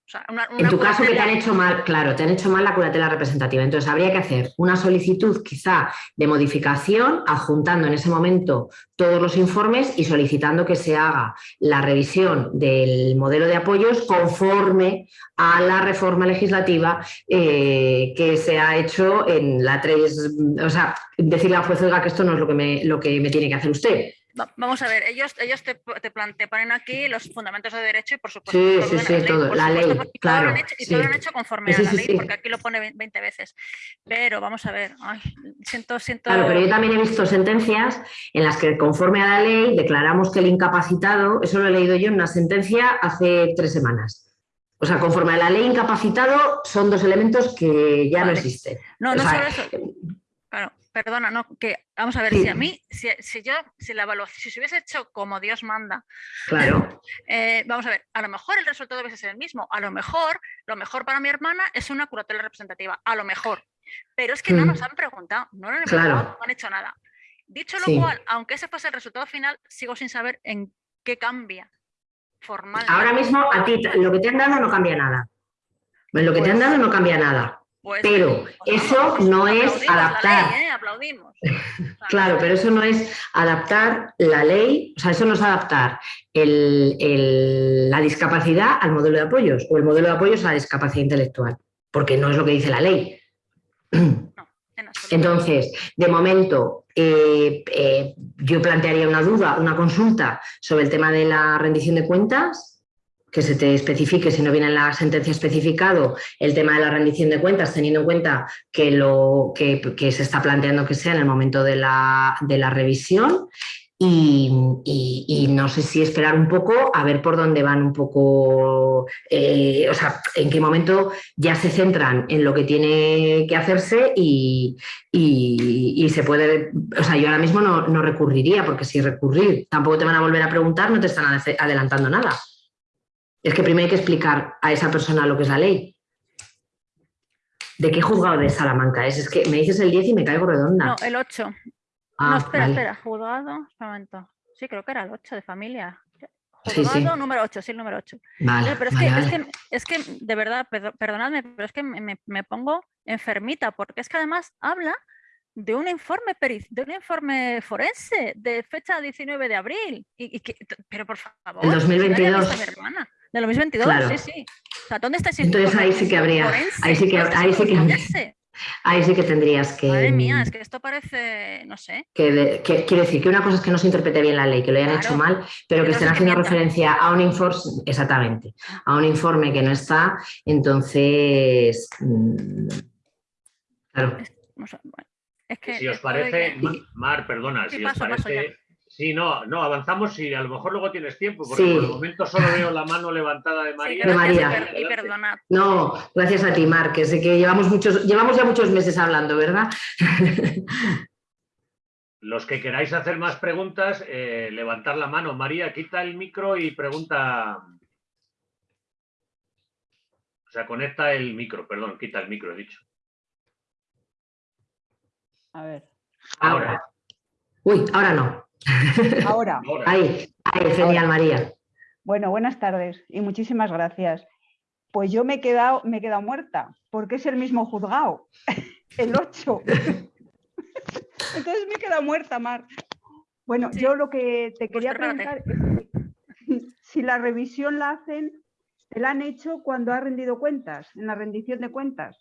en tu caso que te han hecho mal, claro, te han hecho mal la curatela representativa. Entonces habría que hacer una solicitud quizá de modificación, adjuntando en ese momento todos los informes y solicitando que se haga la revisión del modelo de apoyos conforme a la reforma legislativa eh, que se ha hecho en la 3, o sea, decirle al juez que esto no es lo que me, lo que me tiene que hacer usted. Vamos a ver, ellos, ellos te, te, ponen aquí los fundamentos de derecho y por supuesto sí, sí, sí, todo, la ley, claro. y todo lo han hecho conforme a la ley, porque aquí lo pone 20 veces. Pero vamos a ver, siento, siento... Claro, pero yo también he visto sentencias en las que conforme a la ley declaramos que el incapacitado, eso lo he leído yo en una sentencia hace tres semanas. O sea, conforme a la ley incapacitado son dos elementos que ya no existen. No, no solo eso. Perdona, no, que vamos a ver, si a mí, si, yo, si la evaluación, si se hubiese hecho como Dios manda, claro. Eh, vamos a ver, a lo mejor el resultado hubiese ser el mismo, a lo mejor, lo mejor para mi hermana es una curatela representativa, a lo mejor, pero es que no nos mm. han preguntado, no, han, no han hecho nada. Dicho lo cual, aunque ese fuese el resultado final, sigo sin saber en qué cambia formalmente. Ahora mismo a ti lo que te han dado no cambia nada. Lo que te han dado no cambia nada. Pues... Pero pues eso vamos, pues no es adaptar. ley, ¿eh? Aplaudimos. Claro, pero eso no es adaptar la ley, o sea, eso no es adaptar el- el- la discapacidad al modelo de apoyos o el modelo de apoyos a la discapacidad intelectual, porque no es lo que dice la ley. en. Entonces, de momento, eh, eh, yo plantearía una duda, una consulta sobre el tema de la rendición de cuentas, que se te especifique, si no viene en la sentencia especificado, el tema de la rendición de cuentas, teniendo en cuenta que, lo, que, se está planteando que sea en el momento de la, de la revisión. Y, no sé si esperar un poco a ver por dónde van un poco, eh, o sea, en qué momento ya se centran en lo que tiene que hacerse y, y- se puede, o sea, yo ahora mismo no, no recurriría, porque si recurrir tampoco te van a volver a preguntar, no te están ade- adelantando nada. Es que primero hay que explicar a esa persona lo que es la ley. ¿De qué juzgado de Salamanca es? Es que me dices el 10 y me caigo redonda. No, el 8. Ah, no, espera, vale. espera. Juzgado, un momento. Sí, creo que era el 8 de familia. Sí, sí. Juzgado número 8, sí, el número 8. Vale, pero es, vale, que, es, que, es que, de verdad, perdo- perdonadme, pero es que me, pongo enfermita, porque es que además habla de un informe de un informe forense de fecha 19 de abril. Y, y que- pero por favor, haya 2022. visto a mi hermana. De 2022, Claro. sí, sí. O sea, ¿dónde está ese Entonces ahí sí que habría- forense? ahí sí que- ¿Dónde está ahí sí que-? Ahí sí que tendrías que... Madre mía, es que esto parece, no sé. que, de- que- quiero decir que una cosa es que no se interprete bien la ley, que lo hayan hecho mal, pero que estén haciendo referencia a un informe, exactamente, a un informe que no está, entonces, mm, claro, no sé, bueno, es que Si os parece, Mar, perdona, Sí, si os parece... Sí, no, no, avanzamos y a lo mejor luego tienes tiempo, porque Sí. por el momento solo veo la mano levantada de Sí, María. De gracias y María. y perdonad. no, gracias a ti, Mar, que sé que llevamos, muchos, llevamos ya muchos meses hablando, ¿verdad? Los que queráis hacer más preguntas, eh, levantar la mano. María, quita el micro y pregunta. O sea, conecta el micro, perdón, quita el micro, he dicho. A ver, Ahora, Uy, ahora no, ahora. ahí, ahí, genial, Ahora. María. Bueno, buenas tardes y muchísimas gracias. Pues yo me he quedado, me he quedado muerta, porque es el mismo juzgado, el 8. Entonces me he quedado muerta, Mar. Bueno, Sí. yo lo que te quería preguntar es si- si la revisión la hacen, ¿te la han hecho cuando ha rendido cuentas, en la rendición de cuentas?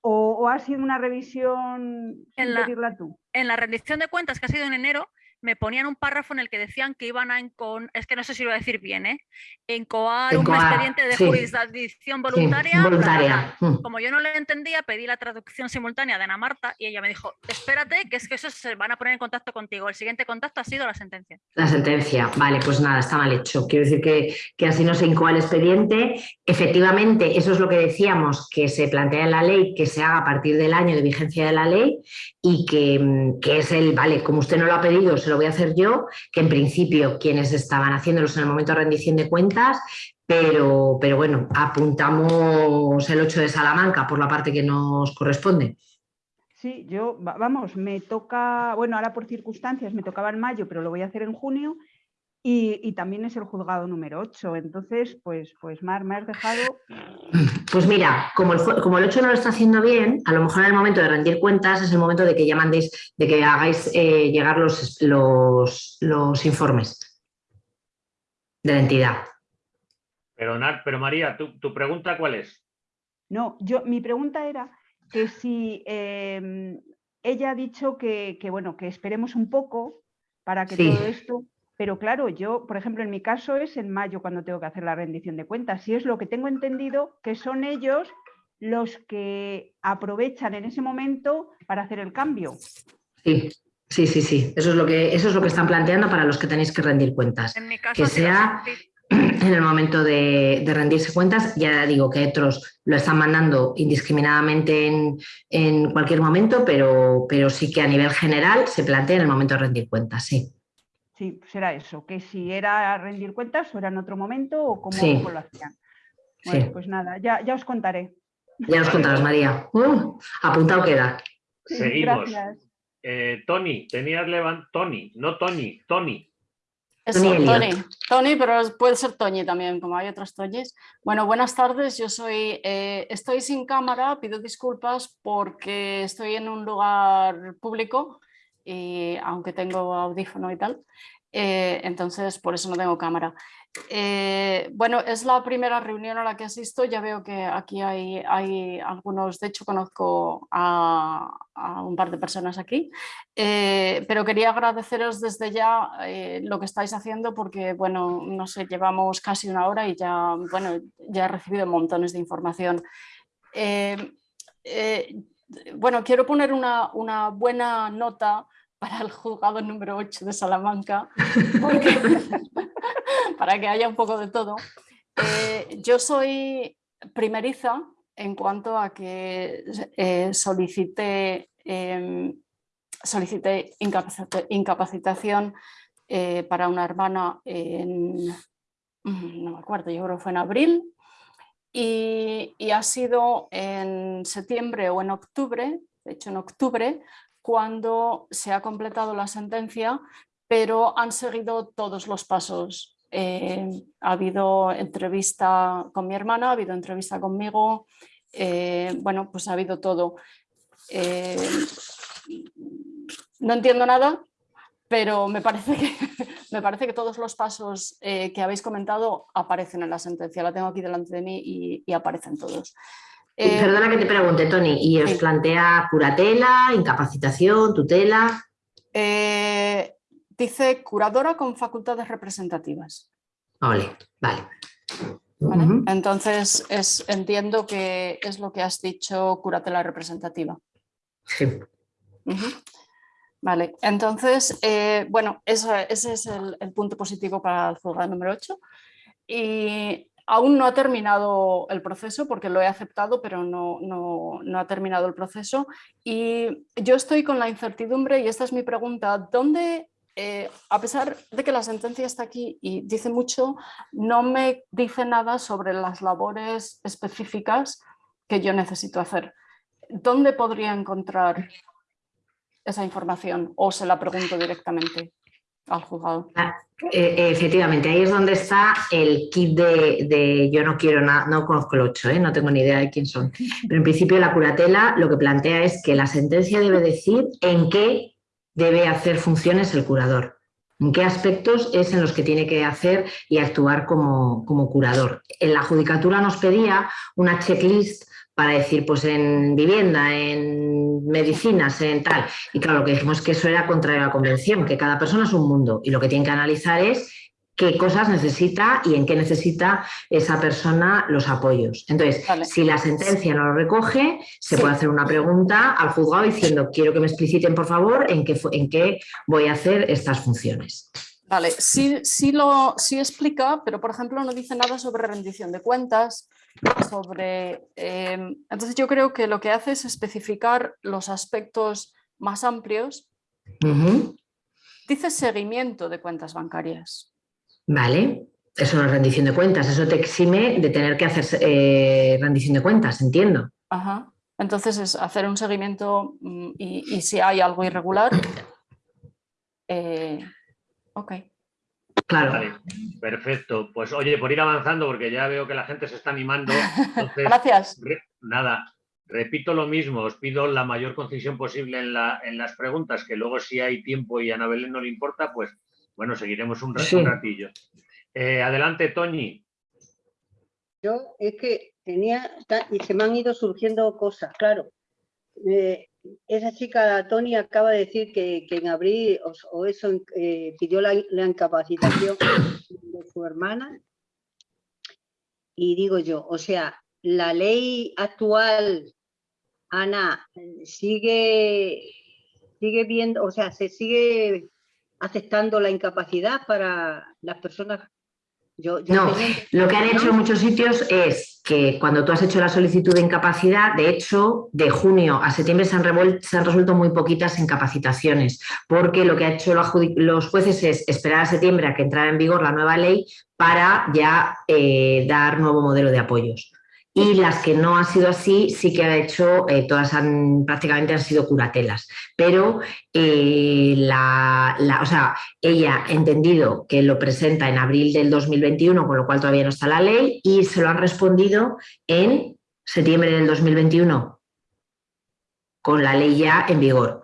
¿O, o ha sido una revisión sin En la- pedirla tú? En la rendición de cuentas que ha sido en enero, me ponían un párrafo en el que decían que iban a encon- es que no sé si lo voy a decir bien, ¿eh? encoar un expediente de sí. jurisdicción voluntaria. voluntaria. mm. Como yo no lo entendía, pedí la traducción simultánea de Ana Marta y ella me dijo, espérate, que es que esos se van a poner en contacto contigo. El siguiente contacto ha sido la sentencia. La sentencia, vale, pues nada, está mal hecho. Quiero decir que, que así no se incoa el expediente. Efectivamente, eso es lo que decíamos, que se plantea en la ley, que se haga a partir del año de vigencia de la ley y que, mm, que es el, vale, como usted no lo ha pedido, se lo voy a hacer yo, que en principio quienes estaban haciéndolos en el momento de rendición de cuentas, pero, pero bueno, apuntamos el 8 de Salamanca por la parte que nos corresponde. Sí, yo, va- vamos, me toca, bueno, ahora por circunstancias me tocaba en mayo, pero lo voy a hacer en junio y, y también es el juzgado número 8. Entonces, pues, pues Mar, me has dejado, Pues mira, como el, como el 8 no lo está haciendo bien, a lo mejor en el momento de rendir cuentas es el momento de que ya mandéis, de que hagáis eh, llegar los, los, los informes de la entidad. Pero, pero María, ¿tu, tu pregunta cuál es? no, yo, mi pregunta era que si em, ella ha dicho que, que, bueno, que esperemos un poco para que Sí. todo esto, pero claro, yo, por ejemplo, en mi caso es en mayo cuando tengo que hacer la rendición de cuentas, y es lo que tengo entendido que son ellos los que aprovechan en ese momento para hacer el cambio. Sí, sí, sí, sí. Eso es lo que, eso es lo que están planteando para los que tenéis que rendir cuentas. En mi caso, Que sea-. En el momento de, de rendirse cuentas, ya digo que otros lo están mandando indiscriminadamente en, en cualquier momento, pero, pero sí que a nivel general se plantea en el momento de rendir cuentas, sí. Sí, será eso, que si era rendir cuentas o era en otro momento o cómo, Sí. cómo lo hacían. Bueno, Sí. pues nada, ya, ya os contaré. Ya nos contarás, María. Uh, apuntado queda. Seguimos. Gracias. Eh, Tony, tenías levantado. Tony, no Tony, Tony. Eso, Tony. Tony, pero puede ser Toñi también, como hay otros Toñis. Bueno, buenas tardes, yo soy, eh, estoy sin cámara, pido disculpas porque estoy en un lugar público, y, aunque tengo audífono y tal, eh, entonces por eso no tengo cámara. Eh, bueno, es la primera reunión a la que asisto, ya veo que aquí hay, hay algunos, de hecho conozco a, un par de personas aquí, eh, pero quería agradeceros desde ya lo que estáis haciendo porque, bueno, no sé, llevamos casi una hora y ya, bueno, ya he recibido montones de información. Eh, eh, bueno, quiero poner una, una buena nota para el juzgado número 8 de Salamanca, para que haya un poco de todo. Eh, yo soy primeriza en cuanto a que eh, solicité, em, solicité incapacita- incapacitación eh, para una hermana en, mm, no me acuerdo, yo creo que fue en abril, y, ha sido en septiembre o en octubre, de hecho en octubre, cuando se ha completado la sentencia, pero han seguido todos los pasos. Eh, ha habido entrevista con mi hermana, ha habido entrevista conmigo, eh, bueno, pues ha habido todo. Eh, no entiendo nada, pero me parece que, me parece que todos los pasos eh, que habéis comentado aparecen en la sentencia. La tengo aquí delante de mí y, y aparecen todos. Eh, Perdona que te pregunte, Tony, ¿y os plantea curatela, incapacitación, tutela? eh, dice curadora con facultades representativas. Vale. ¿vale? Entonces es, entiendo que es lo que has dicho, curatela representativa. Sí. Ujú. Vale, entonces, eh, bueno, eso- ese es el, punto positivo para el número 8. Y aún no ha terminado el proceso porque lo he aceptado, pero no, no- no ha terminado el proceso. Y yo estoy con la incertidumbre y esta es mi pregunta, ¿dónde, eh, a pesar de que la sentencia está aquí y dice mucho, no me dice nada sobre las labores específicas que yo necesito hacer? ¿Dónde podría encontrar esa información o se la pregunto directamente al juzgado? Eh, efectivamente, ahí es donde está el kit de, de- yo no quiero nada, no conozco el 8, ¿eh? no tengo ni idea de quién son, pero en principio la curatela lo que plantea es que la sentencia debe decir en qué debe hacer funciones el curador, en qué aspectos es en los que tiene que hacer y actuar como, como curador. En la judicatura nos pedía una checklist para decir, pues en vivienda, en medicinas, en tal. Y claro, lo que dijimos es que eso era contrario a la convención, que cada persona es un mundo y lo que tienen que analizar es qué cosas necesita y en qué necesita esa persona los apoyos. Entonces, Vale. si la sentencia no lo recoge, se Sí. puede hacer una pregunta al juzgado diciendo, quiero que me expliciten, por favor, en qué, en qué voy a hacer estas funciones. Vale, sí, sí lo sí explica, pero por ejemplo no dice nada sobre rendición de cuentas, sobre... eh, entonces yo creo que lo que hace es especificar los aspectos más amplios. Dice seguimiento de cuentas bancarias. Vale, eso no es rendición de cuentas, eso te exime de tener que hacer eh, rendición de cuentas, entiendo. Ajá. Entonces es hacer un seguimiento mm, y, y si hay algo irregular. eh, ok. Claro. Vale, perfecto. Pues oye, por ir avanzando, porque ya veo que la gente se está animando, entonces, Gracias. re- nada, repito lo mismo, os pido la mayor concisión posible en, la- en las preguntas, que luego si hay tiempo y a Ana Belén no le importa, pues bueno, seguiremos un, ra- Sí. un ratillo. Eh, adelante, Toñi. Yo es que tenía, y se me han ido surgiendo cosas, claro. Eh, esa chica, Tony, acaba de decir que, que en abril o, eso eh, pidió la, la incapacitación de su hermana. Y digo yo, o sea, la ley actual, Ana, sigue, sigue viendo, o sea, se sigue aceptando la incapacidad para las personas. Yo, yo No, Lo que han hecho en muchos sitios es que cuando tú has hecho la solicitud de incapacidad, de hecho, de junio a septiembre se han, revuel- se han resuelto muy poquitas incapacitaciones, porque lo que han hecho los jueces es esperar a septiembre a que entrara en vigor la nueva ley para ya eh, dar nuevo modelo de apoyos. Y las que no ha sido así sí que ha hecho, eh, todas han, prácticamente han sido curatelas, pero eh, la, o sea, ella ha entendido que lo presenta en abril del 2021, con lo cual todavía no está la ley, y se lo han respondido en septiembre del 2021, con la ley ya en vigor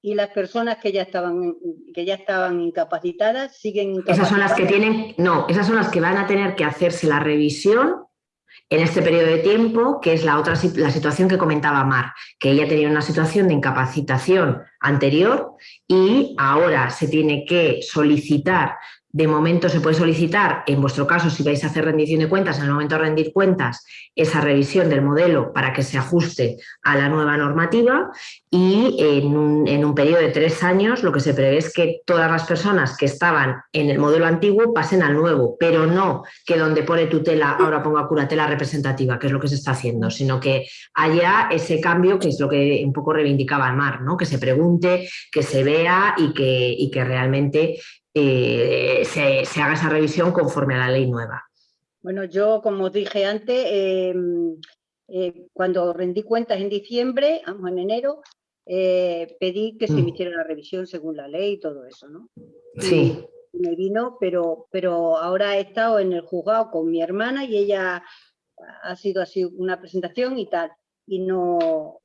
y las personas que ya estaban que ya estaban incapacitadas siguen incapacitadas. Esas son las que tienen, no, esas son las que van a tener que hacerse la revisión en este periodo de tiempo, que es la otra la situación que comentaba Mar, que ella tenía una situación de incapacitación anterior y ahora se tiene que solicitar de momento se puede solicitar, en vuestro caso, si vais a hacer rendición de cuentas, en el momento de rendir cuentas, esa revisión del modelo para que se ajuste a la nueva normativa y en un, periodo de tres años lo que se prevé es que todas las personas que estaban en el modelo antiguo pasen al nuevo, pero no que donde pone tutela ahora ponga curatela representativa, que es lo que se está haciendo, sino que haya ese cambio, que es lo que un poco reivindicaba Mar, ¿no? que se pregunte, que se vea y que, y que realmente eh, se, haga esa revisión conforme a la ley nueva. Bueno, yo como os dije antes, em, eh, cuando rendí cuentas en diciembre, vamos en enero, eh, pedí que se me mm. hiciera la revisión según la ley y todo eso, ¿no? Sí. me vino, pero, pero ahora he estado en el juzgado con mi hermana y ella ha sido así una presentación y tal, y no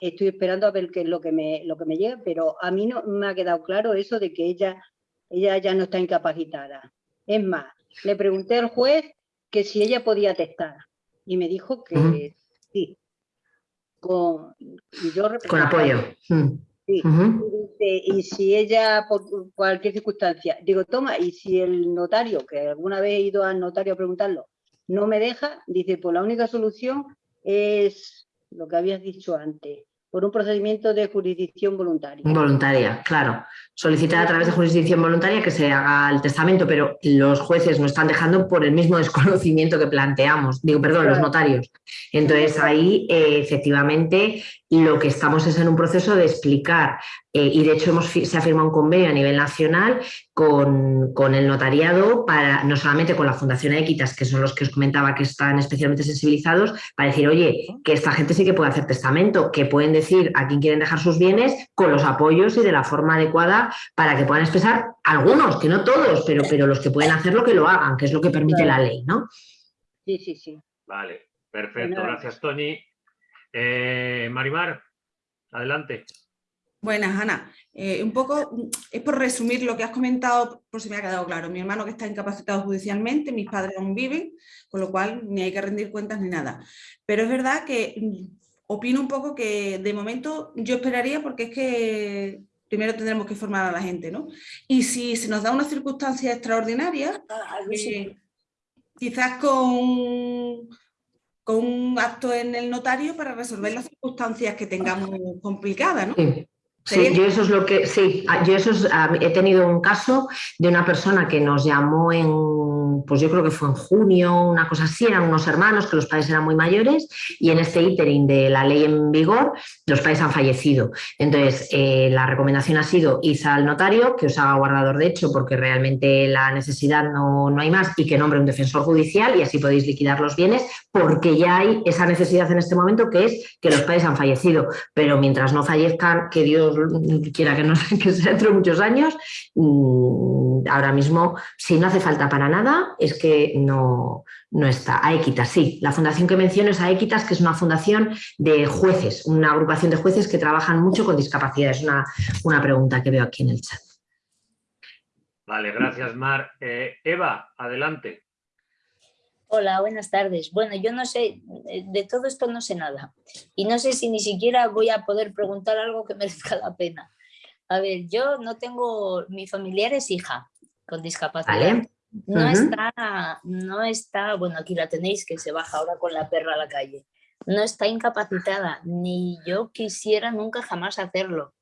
estoy esperando a ver qué es lo que me, lo que me llega, pero a mí no me ha quedado claro eso de que ella ella ya no está incapacitada. Es más, le pregunté al juez que si ella podía testar y me dijo que sí. Con, con apoyo. Sí. y, si ella, por cualquier circunstancia, digo, toma, y si el notario, que alguna vez he ido al notario a preguntarlo, no me deja, dice, pues la única solución es lo que habías dicho antes, por un procedimiento de jurisdicción voluntaria. Voluntaria, claro. Solicitar a través de jurisdicción voluntaria que se haga el testamento, pero los jueces no están dejando por el mismo desconocimiento que planteamos, digo, perdón, los notarios. Entonces ahí eh, efectivamente lo que estamos es en un proceso de explicar eh, y de hecho hemos, se ha firmado un convenio a nivel nacional con, con, el notariado, para no solamente con la Fundación Equitas, que son los que os comentaba que están especialmente sensibilizados, para decir, oye, que esta gente sí que puede hacer testamento, que pueden decir a quién quieren dejar sus bienes con los apoyos y de la forma adecuada para que puedan expresar algunos, que no todos, pero, pero los que pueden hacerlo que lo hagan, que es lo que permite la ley, ¿no? Sí, sí, sí. Vale, perfecto, gracias Tony. Eh, Marimar, adelante. Buenas, Ana. Eh, un poco, es por resumir lo que has comentado, por si me ha quedado claro. Mi hermano que está incapacitado judicialmente, mis padres aún viven, con lo cual ni hay que rendir cuentas ni nada. Pero es verdad que mm, opino un poco que de momento yo esperaría porque es que primero tendremos que formar a la gente, ¿no? Y si se nos da una circunstancia extraordinaria, eh, quizás con con un acto en el notario para resolver las circunstancias que tengamos complicadas, ¿no? Yo eso es lo que, sí, ah, yo eso ah, he tenido un caso de una persona que nos llamó en, pues yo creo que fue en junio, una cosa así, eran unos hermanos que los padres eran muy mayores y en este iterín de la ley en vigor los padres han fallecido. Entonces, eh, la recomendación ha sido ir al notario, que os haga guardador de hecho porque realmente la necesidad no, no hay más y que nombre un defensor judicial y así podéis liquidar los bienes porque ya hay esa necesidad en este momento que es que los padres han fallecido. Pero mientras no fallezcan, que Dios quiera que no que sea dentro de muchos años, mm, ahora mismo, si no hace falta para nada, es que no, no está. Aequitas, sí. La fundación que menciono es Aequitas, que es una fundación de jueces, una agrupación de jueces que trabajan mucho con discapacidad. Es una, una pregunta que veo aquí en el chat. Vale, gracias Mar. Eh, Eva, adelante. Hola, buenas tardes. Bueno, yo no sé, eh, de todo esto no sé nada. Y no sé si ni siquiera voy a poder preguntar algo que merezca la pena. A ver, yo no tengo, mi familiar es hija con discapacidad. No está, no está, bueno, aquí la tenéis que se baja ahora con la perra a la calle. No está incapacitada, ni yo quisiera nunca jamás hacerlo.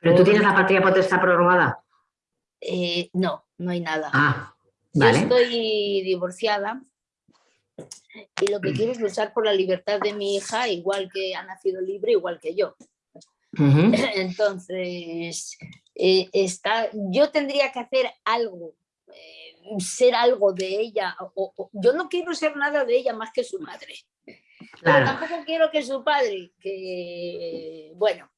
¿Pero tú tienes la patria potestad prorrogada? Eh, no, no hay nada. Ah, vale. Yo estoy divorciada y lo que quiero es luchar por la libertad de mi hija, igual que ha nacido libre, igual que yo. Entonces, eh, está, yo tendría que hacer algo. Eh, ser algo de ella. O, yo no quiero ser nada de ella más que su madre. Pero tampoco quiero que su padre, que bueno,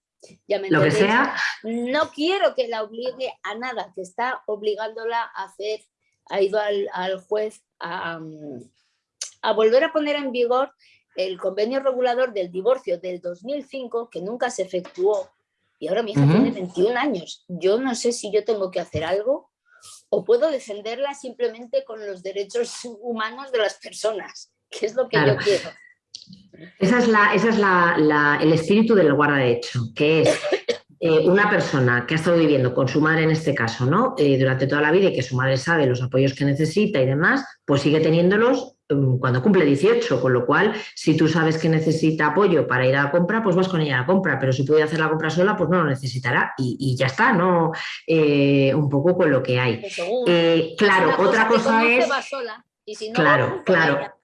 ya me Lo que sea. No quiero que la obligue a nada, que está obligándola a hacer, ha ido al, juez a, a volver a poner en vigor el convenio regulador del divorcio del 2005, que nunca se efectuó, y ahora mi hija tiene 21 años. Yo no sé si yo tengo que hacer algo o puedo defenderla simplemente con los derechos humanos de las personas, que es lo que yo quiero. Esa es, la, esa es la, el espíritu del guarda-hecho, que es eh, una persona que ha estado viviendo con su madre en este caso, ¿no? Eh, durante toda la vida y que su madre sabe los apoyos que necesita y demás, pues sigue teniéndolos cuando cumple 18, con lo cual, si tú sabes que necesita apoyo para ir a la compra, pues vas con ella a la compra, pero si puede hacer la compra sola, pues no lo necesitará y, ya está, ¿no? Eh, un poco con lo que hay. claro, otra cosa, es... claro, claro.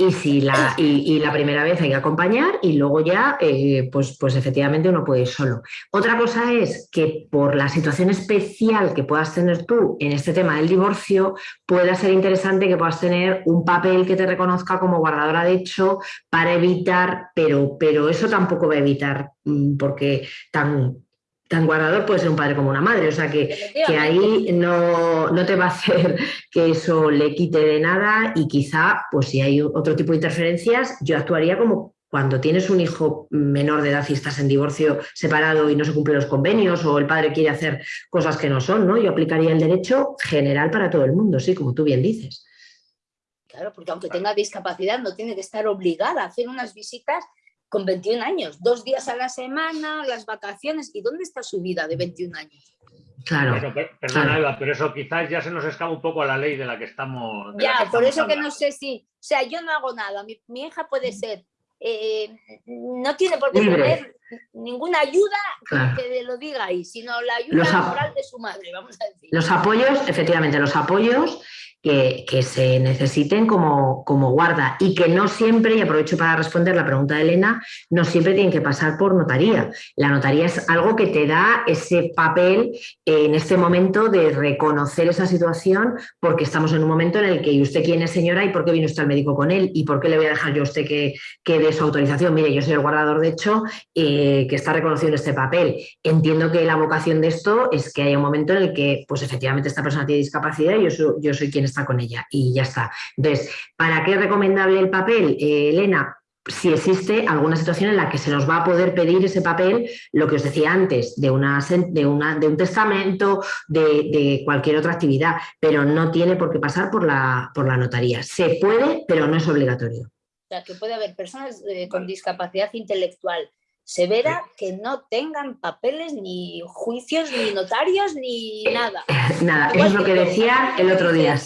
Y, si la, y, la primera vez hay que acompañar y luego ya, eh, pues, pues efectivamente uno puede ir solo. Otra cosa es que por la situación especial que puedas tener tú en este tema del divorcio, pueda ser interesante que puedas tener un papel que te reconozca como guardadora de hecho para evitar, pero, pero eso tampoco va a evitar, mm, porque tan, tan guardador puede ser un padre como una madre, o sea que, que ahí no, no, te va a hacer que eso le quite de nada y quizá, pues si hay otro tipo de interferencias, yo actuaría como cuando tienes un hijo menor de edad y estás en divorcio separado y no se cumplen los convenios o el padre quiere hacer cosas que no son, ¿no? Yo aplicaría el derecho general para todo el mundo, sí, como tú bien dices. Claro, porque aunque tenga discapacidad no tiene que estar obligada a hacer unas visitas con 21 años, dos días a la semana, las vacaciones, ¿y dónde está su vida de 21 años? Claro. perdona, pero eso quizás ya se nos escapa un poco a la ley de la que estamos. Ya, por eso que no sé si, o sea, yo no hago nada, mi, hija puede ser, eh, no tiene por qué tener ninguna ayuda que lo diga ahí, sino la ayuda moral de su madre, vamos a decir. Los apoyos, efectivamente, los apoyos que, se necesiten como, como, guarda y que no siempre, y aprovecho para responder la pregunta de Elena, no siempre tienen que pasar por notaría. La notaría es algo que te da ese papel en este momento de reconocer esa situación porque estamos en un momento en el que ¿y usted quién es señora y por qué vino usted al médico con él? ¿Y por qué le voy a dejar yo a usted que, que dé su autorización? Mire, yo soy el guardador de hecho eh, que está reconociendo este papel. Entiendo que la vocación de esto es que haya un momento en el que pues efectivamente esta persona tiene discapacidad y yo soy, quien está con ella y ya está. Entonces, ¿para qué es recomendable el papel, eh, Elena? si existe alguna situación en la que se nos va a poder pedir ese papel, lo que os decía antes, de, una, de un testamento, de, cualquier otra actividad, pero no tiene por qué pasar por la, por la notaría. Se puede, pero no es obligatorio. O sea, que puede haber personas eh, con discapacidad intelectual severa que no tengan papeles, ni juicios, ni notarios, ni nada. Nada, eso es lo que decía el otro día.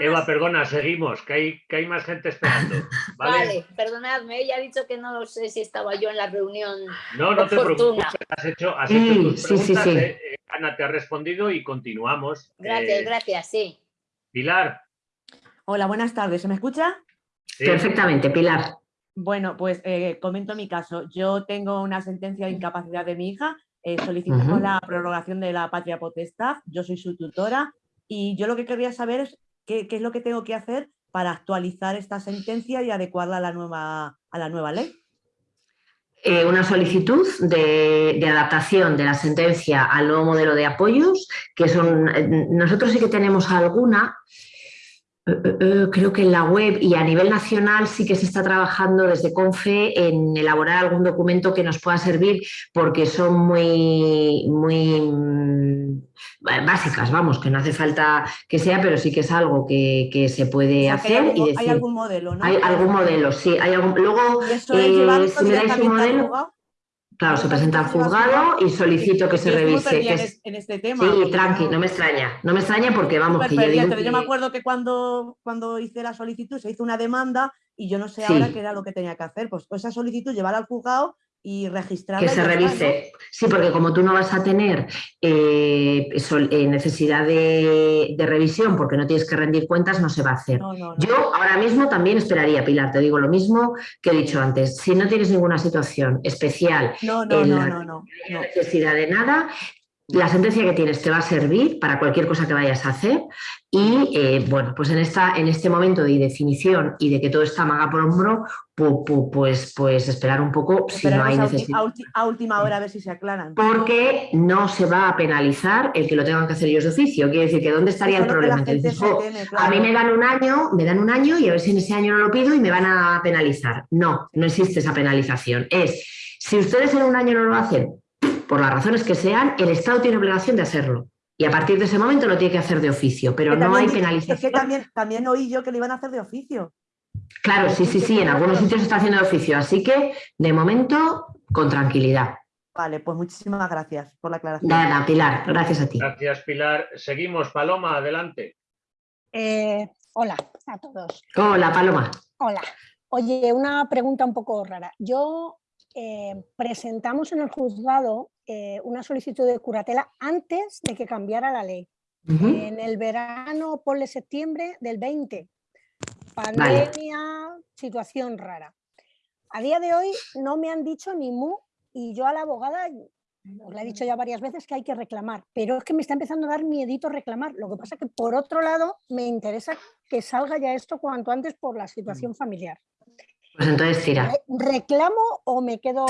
Eva, perdona, seguimos, que hay, que hay más gente esperando. Vale, perdonadme, ella ha dicho que no sé si estaba yo en la reunión. No, no te preocupes, has hecho, has hecho tus preguntas, eh, eh, Ana te ha respondido y continuamos. Gracias, eh, gracias, sí. Pilar. Hola, buenas tardes, ¿se me escucha? Perfectamente, Pilar. Bueno, pues eh, comento mi caso. Yo tengo una sentencia de incapacidad de mi hija, eh, solicitamos la prorrogación de la patria potestad, yo soy su tutora y yo lo que querría saber es qué, es lo que tengo que hacer para actualizar esta sentencia y adecuarla a la nueva, a la nueva ley. Eh, una solicitud de, de, adaptación de la sentencia al nuevo modelo de apoyos, que son, nosotros sí que tenemos alguna, creo que en la web y a nivel nacional sí que se está trabajando desde CONFE en elaborar algún documento que nos pueda servir porque son muy, muy mm, básicas, vamos, que no hace falta que sea, pero sí que es algo que, se puede hacer. Hay, y decir, hay algún modelo, ¿no? Hay algún modelo, sí. Hay algún, luego, si me dais un modelo... Claro, se presenta al juzgado y solicito que se revise. en este tema. Sí, tranqui, no me extraña. No me extraña porque vamos, que yo, yo me acuerdo que cuando, cuando hice la solicitud se hizo una demanda y yo no sé ahora qué era lo que tenía que hacer. Pues, esa solicitud llevar al juzgado y registrar. Que se revise. Sí, porque como tú no vas a tener eh, eh, necesidad de, revisión porque no tienes que rendir cuentas, no se va a hacer. Yo ahora mismo también esperaría, Pilar, te digo lo mismo que he dicho antes. Si no tienes ninguna situación especial en la necesidad de nada, la sentencia que tienes te va a servir para cualquier cosa que vayas a hacer y, eh, bueno, pues en, esta, en este momento de definición y de que todo está maga por hombro, pues, pues esperar un poco si no hay necesidad. A, última hora a ver si se aclaran. Porque no se va a penalizar el que lo tengan que hacer ellos de oficio. Quiere decir que ¿dónde estaría el problema? A mí me dan un año, me dan un año y a ver si en ese año no lo pido y me van a penalizar. No, no existe esa penalización. Es, si ustedes en un año no lo hacen, por las razones que sean, el Estado tiene obligación de hacerlo. Y a partir de ese momento lo tiene que hacer de oficio, pero no hay penalización. Es que también, también oí yo que lo iban a hacer de oficio. Claro, sí, sí, sí, en algunos sitios se está haciendo de oficio, así que de momento con tranquilidad. Vale, pues muchísimas gracias por la aclaración. Nada, Pilar, gracias a ti. Gracias, Pilar. Seguimos, Paloma, adelante. Eh, hola a todos. Hola, Paloma. Hola. Oye, una pregunta un poco rara. Yo eh, presentamos en el juzgado eh, una solicitud de curatela antes de que cambiara la ley. En el verano, ponle septiembre del 20. Pandemia, situación rara. A día de hoy no me han dicho ni mu y yo a la abogada os le he dicho ya varias veces que hay que reclamar, pero es que me está empezando a dar miedito reclamar. Lo que pasa es que por otro lado me interesa que salga ya esto cuanto antes por la situación familiar. Pues entonces tira. ¿Reclamo o me quedo...?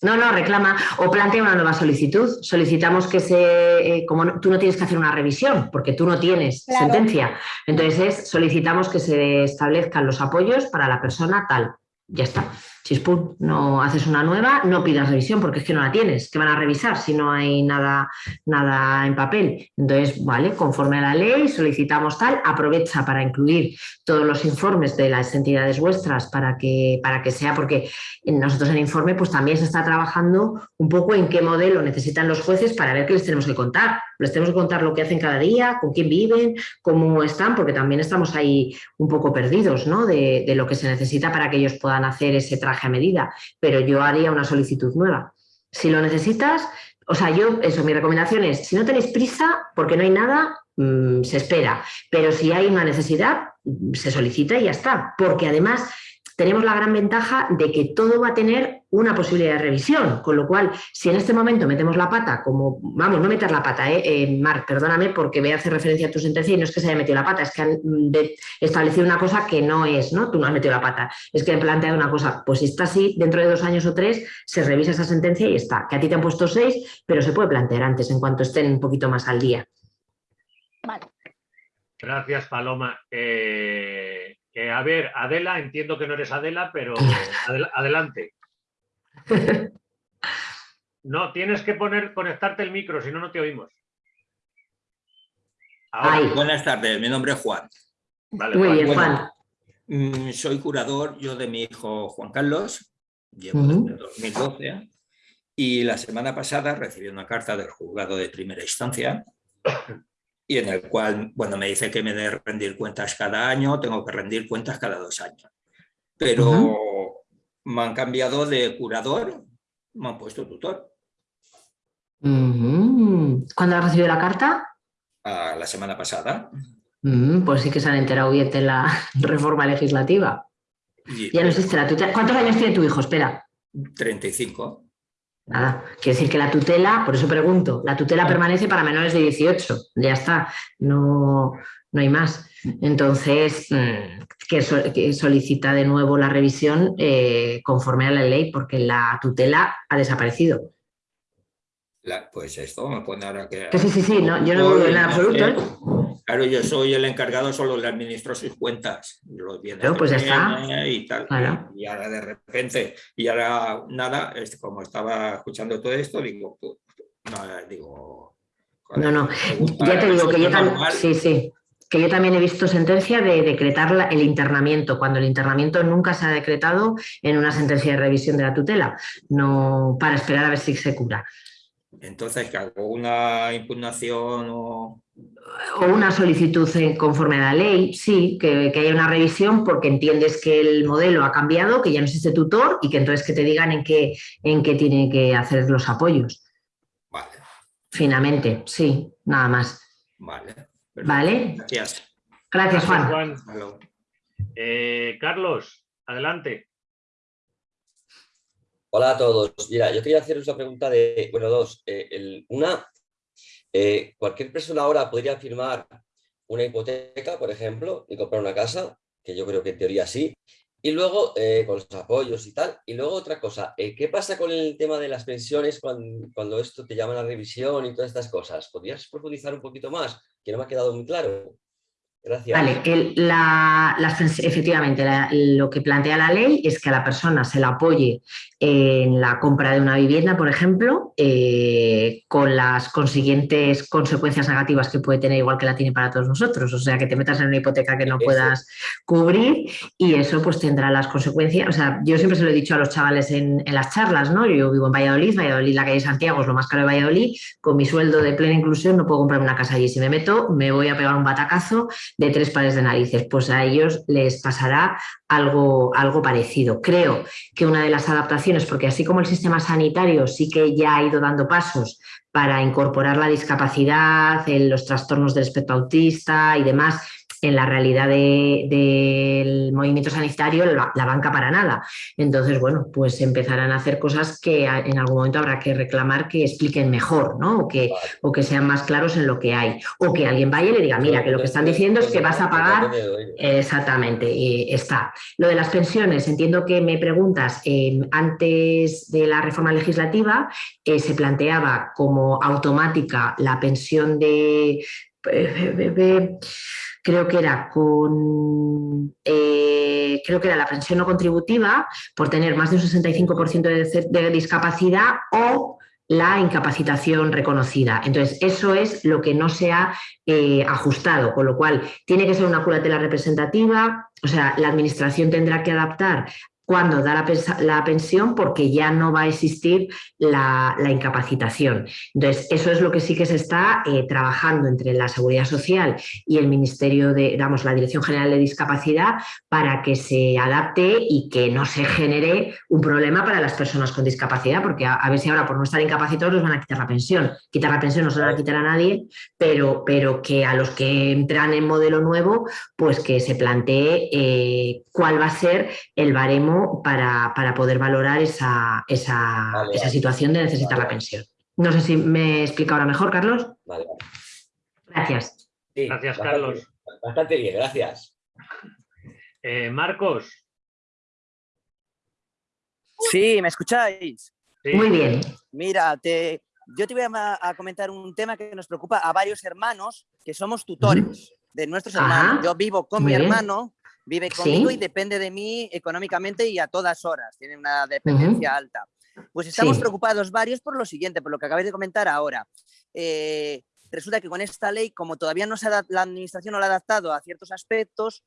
No, no, reclama o plantea una nueva solicitud. Solicitamos que se, eh, como tú no tienes que hacer una revisión, porque tú no tienes sentencia. Entonces solicitamos que se establezcan los apoyos para la persona tal. Ya está. Chispum, no haces una nueva, no pidas revisión porque es que no la tienes, que van a revisar si no hay nada, nada en papel. Entonces, vale, conforme a la ley solicitamos tal, aprovecha para incluir todos los informes de las entidades vuestras para que, para que sea, porque nosotros en informe pues también se está trabajando un poco en qué modelo necesitan los jueces para ver qué les tenemos que contar. Les tenemos que contar lo que hacen cada día, con quién viven, cómo están, porque también estamos ahí un poco perdidos ¿no? de, lo que se necesita para que ellos puedan hacer ese a medida, pero yo haría una solicitud nueva. Si lo necesitas, o sea, yo, eso, mi recomendación es, si no tenéis prisa, porque no hay nada, mm, se espera, pero si hay una necesidad, se solicita y ya está, porque además tenemos la gran ventaja de que todo va a tener una posibilidad de revisión, con lo cual, si en este momento metemos la pata, como, vamos, no meter la pata, ¿eh? eh Marc, perdóname porque voy a hacer referencia a tu sentencia y no es que se haya metido la pata, es que han establecido una cosa que no es, ¿no? Tú no has metido la pata, es que han planteado una cosa, pues si está así, dentro de dos años o tres, se revisa esa sentencia y está, que a ti te han puesto seis, pero se puede plantear antes, en cuanto estén un poquito más al día. Vale. Gracias, Paloma. Eh, a ver, Adela, entiendo que no eres Adela, pero adelante. No, tienes que poner, conectarte el micro, si no, no te oímos. Buenas tardes, mi nombre es Juan. Muy bien, Juan. Mm, soy curador yo de mi hijo Juan Carlos, llevo desde 2012, y la semana pasada recibí una carta del juzgado de primera instancia y en el cual, bueno, me dice que me de rendir cuentas cada año, tengo que rendir cuentas cada dos años. Pero me han cambiado de curador, me han puesto tutor. ¿Cuándo has recibido la carta? la semana pasada. pues sí que se han enterado bien de la reforma legislativa. ya no existe la tutela. ¿Cuántos años tiene tu hijo? Espera. 35. Nada, quiere decir que la tutela, por eso pregunto, la tutela permanece para menores de 18, ya está, no, no hay más. Entonces, mm, que, solicita de nuevo la revisión eh, conforme a la ley, porque la tutela ha desaparecido. pues esto me pone ahora que... Sí, sí, sí, no, yo no dudo en absoluto. ¿eh? Claro, yo soy el encargado, solo le administro sus cuentas. Los bienes pues está. Y tal. Y, ahora de repente, y ahora nada, como estaba escuchando todo esto, digo, no, digo... No, no, ya te digo que yo también... Sí, sí que yo también he visto sentencia de decretar el internamiento, cuando el internamiento nunca se ha decretado en una sentencia de revisión de la tutela, no para esperar a ver si se cura. Entonces, que hago una impugnación o o una solicitud conforme a la ley, sí, que, haya una revisión porque entiendes que el modelo ha cambiado, que ya no existe tutor y que entonces que te digan en qué, en qué tiene que hacer los apoyos. Vale. Finamente, sí, nada más. Vale. Vale. Gracias. Gracias, Juan. Eh, Carlos, adelante. Hola a todos. Mira, yo quería haceros una pregunta de, bueno, dos. Eh, una, eh, cualquier persona ahora podría firmar una hipoteca, por ejemplo, y comprar una casa, que yo creo que en teoría sí, y luego eh, con los apoyos y tal. Y luego otra cosa, ¿qué pasa con el tema de las pensiones cuando, esto te llaman a revisión y todas estas cosas? ¿Podrías profundizar un poquito más? Que no me ha quedado muy claro. Gracias. Vale, la, efectivamente, lo que plantea la ley es que a la persona se la apoye en la compra de una vivienda, por ejemplo, eh, con las consiguientes consecuencias negativas que puede tener, igual que la tiene para todos nosotros. O sea, que te metas en una hipoteca que no puedas cubrir y eso pues tendrá las consecuencias. O sea, yo siempre se lo he dicho a los chavales en, en las charlas, ¿no? Yo vivo en Valladolid, Valladolid, la calle Santiago es lo más caro de Valladolid, con mi sueldo de plena inclusión no puedo comprarme una casa allí. Si me meto, me voy a pegar un batacazo de tres pares de narices, pues a ellos les pasará algo, algo parecido. Creo que una de las adaptaciones, porque así como el sistema sanitario sí que ya ha ido dando pasos para incorporar la discapacidad, los trastornos del espectro autista y demás, en la realidad del movimiento sanitario la, banca para nada. Entonces, bueno, pues empezarán a hacer cosas que en algún momento habrá que reclamar que expliquen mejor, ¿no? O que, o que sean más claros en lo que hay. O que alguien vaya y le diga, mira, que lo que están diciendo es que vas a pagar... Exactamente, y está. Lo de las pensiones, entiendo que me preguntas, eh, antes de la reforma legislativa eh, se planteaba como automática la pensión de eh, creo que era con eh, creo que era la pensión no contributiva por tener más de un 65% de, discapacidad o la incapacitación reconocida. Entonces, eso es lo que no se ha eh, ajustado, con lo cual tiene que ser una curatela representativa, o sea, la administración tendrá que adaptar cuando da la, pensión porque ya no va a existir la, incapacitación. Entonces, eso es lo que sí que se está eh, trabajando entre la Seguridad Social y el Ministerio de, digamos, la Dirección General de Discapacidad para que se adapte y que no se genere un problema para las personas con discapacidad, porque a, ver si ahora por no estar incapacitados les van a quitar la pensión. Quitar la pensión no se la van a quitar a nadie, pero, pero que a los que entran en modelo nuevo, pues que se plantee eh, cuál va a ser el baremo para, poder valorar esa, situación de necesitar la pensión. No sé si me explica ahora mejor, Carlos. Gracias. gracias, Carlos. Bastante bien, gracias. Eh, Marcos. Sí, ¿me escucháis? Muy bien. Mira, te, yo te voy a, comentar un tema que nos preocupa a varios hermanos que somos tutores de nuestros hermanos. Yo vivo con mi hermano vive conmigo y depende de mí económicamente y a todas horas, tiene una dependencia alta. Pues estamos preocupados varios por lo siguiente, por lo que acabáis de comentar ahora. Eh, resulta que con esta ley, como todavía no se la administración no la ha adaptado a ciertos aspectos,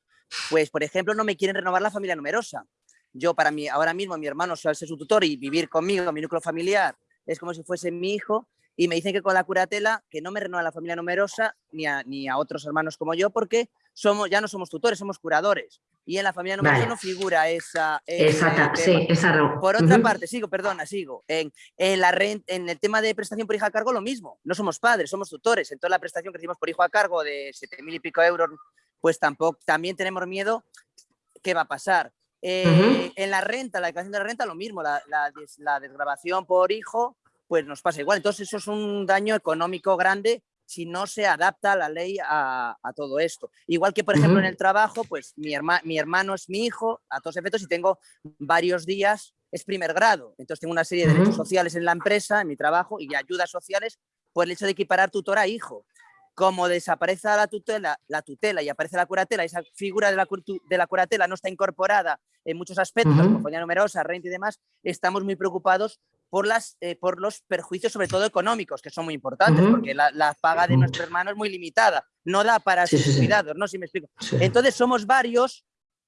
pues por ejemplo no me quieren renovar la familia numerosa. Yo para mí, ahora mismo mi hermano al ser su tutor y vivir conmigo, mi núcleo familiar, es como si fuese mi hijo y me dicen que con la curatela que no me renueva la familia numerosa ni a, ni a otros hermanos como yo porque somos, ya no somos tutores, somos curadores. Y en la familia numerosa no figura esa... Exacta, sí, esa... Por otra parte, sigo, perdona, sigo. En, en, la en el tema de prestación por hijo a cargo, lo mismo. No somos padres, somos tutores. Entonces la prestación que recibimos por hijo a cargo de 7.000 y pico euros, pues tampoco, también tenemos miedo qué va a pasar. Eh, en la renta, la declaración de la renta, lo mismo. La, la, la desgrabación por hijo, pues nos pasa igual. Entonces eso es un daño económico grande si no se adapta la ley a, todo esto. Igual que, por ejemplo, en el trabajo, pues mi, mi hermano es mi hijo, a todos efectos, y tengo varios días, es primer grado. Entonces tengo una serie de derechos sociales en la empresa, en mi trabajo, y ayudas sociales por el hecho de equiparar tutor a hijo. Como desaparece la tutela, la tutela y aparece la curatela, esa figura de la, de la curatela no está incorporada en muchos aspectos, como numerosa, renta y demás, estamos muy preocupados por, las, eh, por los perjuicios, sobre todo económicos, que son muy importantes, porque la, paga de nuestro hermano es muy limitada, no da para sus cuidados, ¿no? Si me explico. Entonces somos varios